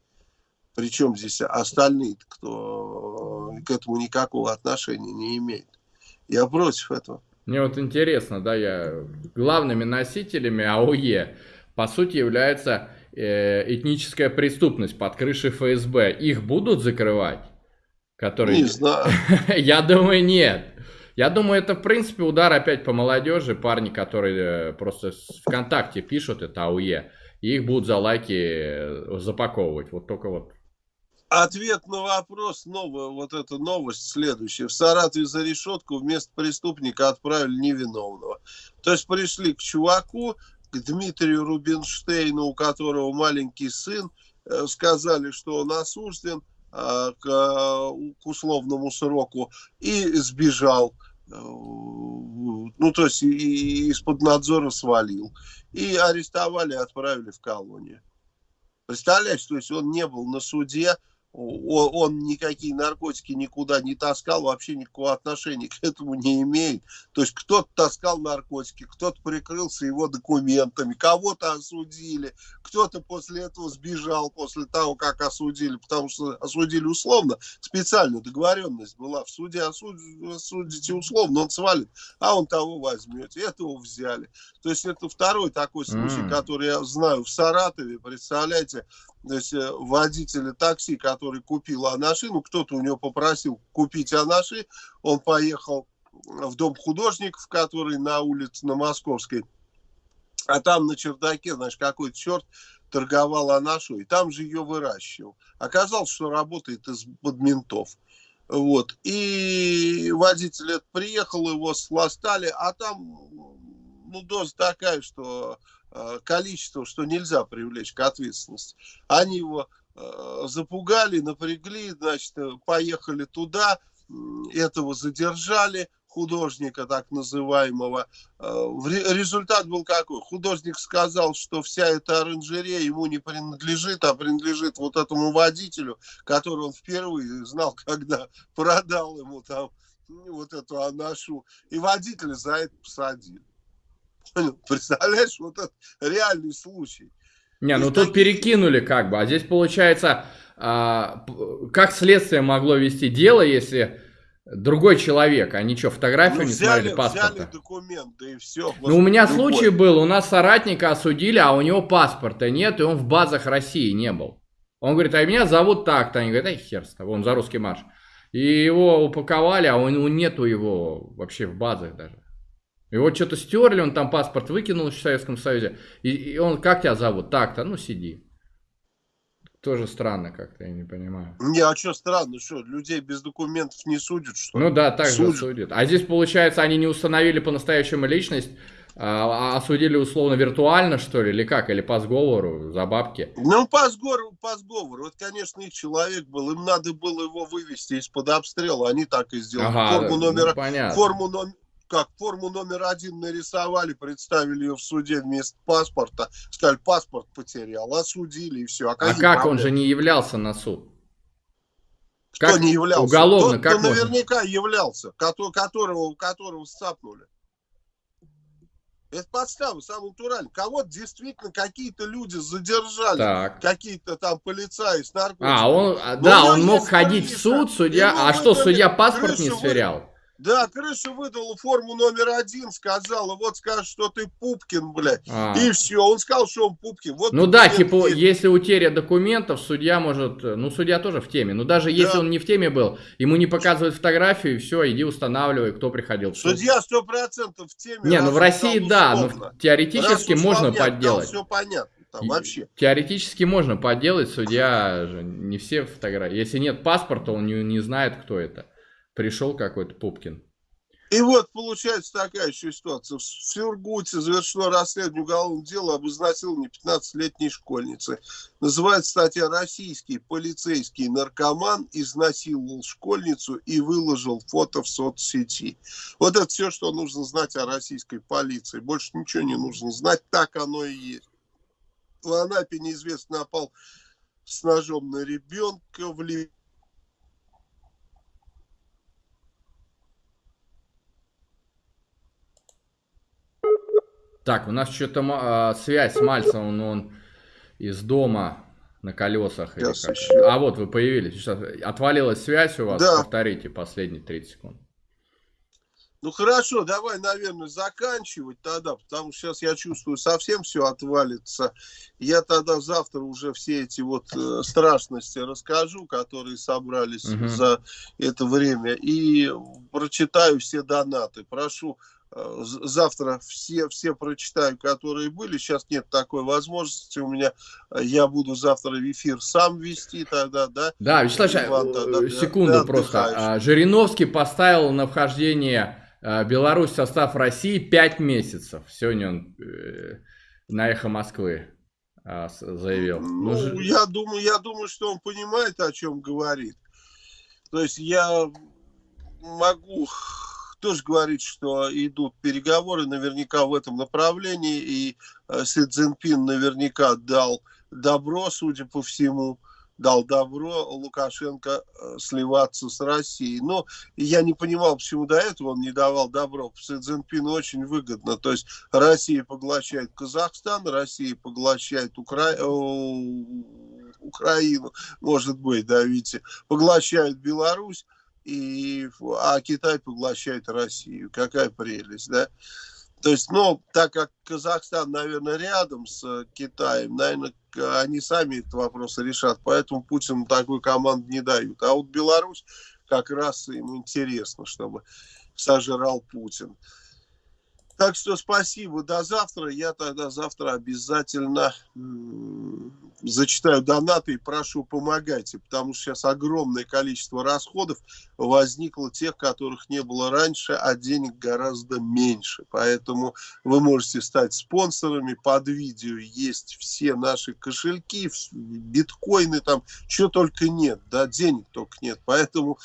Причем здесь остальные, кто к этому никакого отношения не имеет. Я против этого. Мне вот интересно, да, я главными носителями АОЕ, по сути, является э, этническая преступность под крышей ФСБ. Их будут закрывать? Которые... Не знаю. Я думаю, нет. Я думаю, это, в принципе, удар опять по молодежи. Парни, которые э, просто ВКонтакте пишут, это АУЕ. И их будут за лайки э, запаковывать. Вот только вот Ответ на вопрос, новая, вот эта новость следующая. В Саратове за решетку вместо преступника отправили невиновного. То есть пришли к чуваку, к Дмитрию Рубинштейну, у которого маленький сын, э, сказали, что он осужден а, к, к условному сроку и сбежал. Э, ну, то есть из-под надзора свалил. И арестовали, отправили в колонию. Представляешь, то есть он не был на суде, он никакие наркотики никуда не таскал, вообще никакого отношения к этому не имеет. То есть кто-то таскал наркотики, кто-то прикрылся его документами, кого-то осудили, кто-то после этого сбежал, после того, как осудили, потому что осудили условно, специальная договоренность была в суде, осудите условно, он свалит, а он того возьмете, этого взяли. То есть это второй такой случай, mm. который я знаю в Саратове, представляете, то есть э, водителя такси, который купил Анаши, ну кто-то у него попросил купить Анаши, он поехал в дом художников, который на улице на Московской, а там на чердаке, знаешь, какой-то черт торговал Анашу, и там же ее выращивал. Оказалось, что работает из-под ментов. Вот. И водитель это приехал, его сластали, а там ну, доза такая, что Э, количество, что нельзя привлечь к ответственности. Они его запугали, напрягли, значит, э, поехали туда, этого задержали, художника так называемого. Результат был какой? Художник сказал, что вся эта оранжерея ему не принадлежит, а принадлежит вот этому водителю, который он впервые знал, когда продал ему там вот эту анашу. И водителя за это посадили. Представляешь, вот это реальный случай. Не, ну тут перекинули как бы, а здесь получается, а, как следствие могло вести дело, если другой человек, а ничего, фотографию ну, не взяли, смотрели, паспорта. Взяли документы и все. Ну, у меня любой. случай был, у нас соратника осудили, а у него паспорта нет, и он в базах России не был. Он говорит, а меня зовут так-то. Они говорят, ай, хер с тобой, он за русский марш. И его упаковали, а он, нету его вообще в базах даже. Его что-то стерли, он там паспорт выкинул в Советском Союзе. И, и он, как тебя зовут? Так-то, ну сиди. Тоже странно как-то, я не понимаю. Не, а что странно, что, людей без документов не судят, что Ну да, так судят. же судят. А здесь, получается, они не установили по-настоящему личность, а, а осудили условно виртуально, что ли, или как, или по сговору, за бабки? Ну, по сговору, по сговору. Вот, конечно, их человек был, им надо было его вывести из-под обстрела, они так и сделали. Ага, форму, ну, номера, ну, форму, номер, как форму номер один нарисовали, представили ее в суде вместо паспорта, сказали, паспорт потерял, осудили и все. А, а как он же не являлся на суд? Кто как не являлся? Уголовно, Тот, как кто можно? наверняка являлся, которого, которого сцапнули. Это подстава, самый натуральный. Кого-то действительно какие-то люди задержали, какие-то там полицаи с наркотиками. А, он, да, он мог ходить в суд, судья, а что, судья паспорт не сверял? Да, крыша выдала форму номер один, сказала, вот скажешь, что ты Пупкин, блядь. А. И все, он сказал, что он Пупкин. Вот ну да, типа, есть. если утеря документов, судья может, ну судья тоже в теме, но даже если да. он не в теме был, ему не показывают фотографию, и все, иди устанавливай, кто приходил. Судья сто процентов в теме. Не, ну в России да, но теоретически раз можно подделать. Все понятно. Там вообще. Теоретически можно подделать, судья же не все фотографии. Если нет паспорта, он не, не знает, кто это пришел какой-то Пупкин. И вот получается такая еще ситуация. В Сургуте завершено расследование уголовного дела об изнасиловании 15-летней школьницы. Называется статья «Российский полицейский наркоман изнасиловал школьницу и выложил фото в соцсети». Вот это все, что нужно знать о российской полиции. Больше ничего не нужно знать, так оно и есть. В Анапе неизвестно напал с ножом на ребенка в Ливии Так, у нас что-то э, связь с Мальцевым, но он из дома на колесах. Или как. А вот вы появились. Сейчас отвалилась связь у вас. Да. Повторите последние 30 секунд. Ну хорошо, давай, наверное, заканчивать тогда, потому что сейчас я чувствую, совсем все отвалится. Я тогда завтра уже все эти вот э, страшности расскажу, которые собрались угу. за это время, и прочитаю все донаты. Прошу завтра все, все прочитаю, которые были. Сейчас нет такой возможности у меня. Я буду завтра в эфир сам вести тогда, да? Да, Вячеслав Иван, тогда, секунду да, просто. А, Жириновский поставил на вхождение э, Беларусь в состав России 5 месяцев. Сегодня он э, на «Эхо Москвы» а, заявил. Ну, ну, я, думаю, я думаю, что он понимает, о чем говорит. То есть я могу тоже говорит, что идут переговоры наверняка в этом направлении, и э, Си Цзиньпин наверняка дал добро, судя по всему, дал добро Лукашенко э, сливаться с Россией. Но я не понимал, почему до этого он не давал добро. Си Цзиньпину очень выгодно. То есть Россия поглощает Казахстан, Россия поглощает Укра... Украину, может быть, да, видите, поглощает Беларусь и, а Китай поглощает Россию. Какая прелесть, да? То есть, ну, так как Казахстан, наверное, рядом с Китаем, наверное, они сами этот вопрос решат, поэтому Путин такой команды не дают. А вот Беларусь как раз им интересно, чтобы сожрал Путин. Так что спасибо, до завтра. Я тогда завтра обязательно зачитаю донаты и прошу помогайте, потому что сейчас огромное количество расходов возникло тех, которых не было раньше, а денег гораздо меньше. Поэтому вы можете стать спонсорами. Под видео есть все наши кошельки, биткоины там, что только нет, да, денег только нет. Поэтому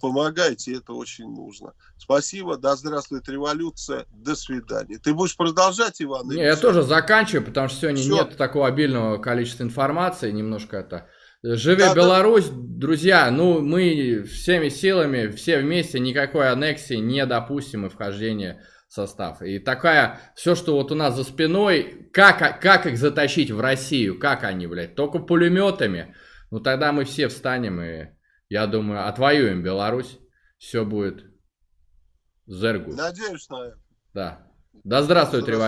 помогайте, это очень нужно. Спасибо, да здравствует революция, до свидания. Ты будешь продолжать, Иван? Не, я все? тоже заканчиваю, потому что сегодня все. нет такого обильного количества информации, немножко это... Живи да, Беларусь, да. друзья, ну мы всеми силами, все вместе, никакой аннексии не допустим и вхождения в состав. И такая, все, что вот у нас за спиной, как, как их затащить в Россию, как они, блядь, только пулеметами, ну тогда мы все встанем и я думаю, отвоюем Беларусь. Все будет зергу. Надеюсь на это. Да. Да здравствует революция.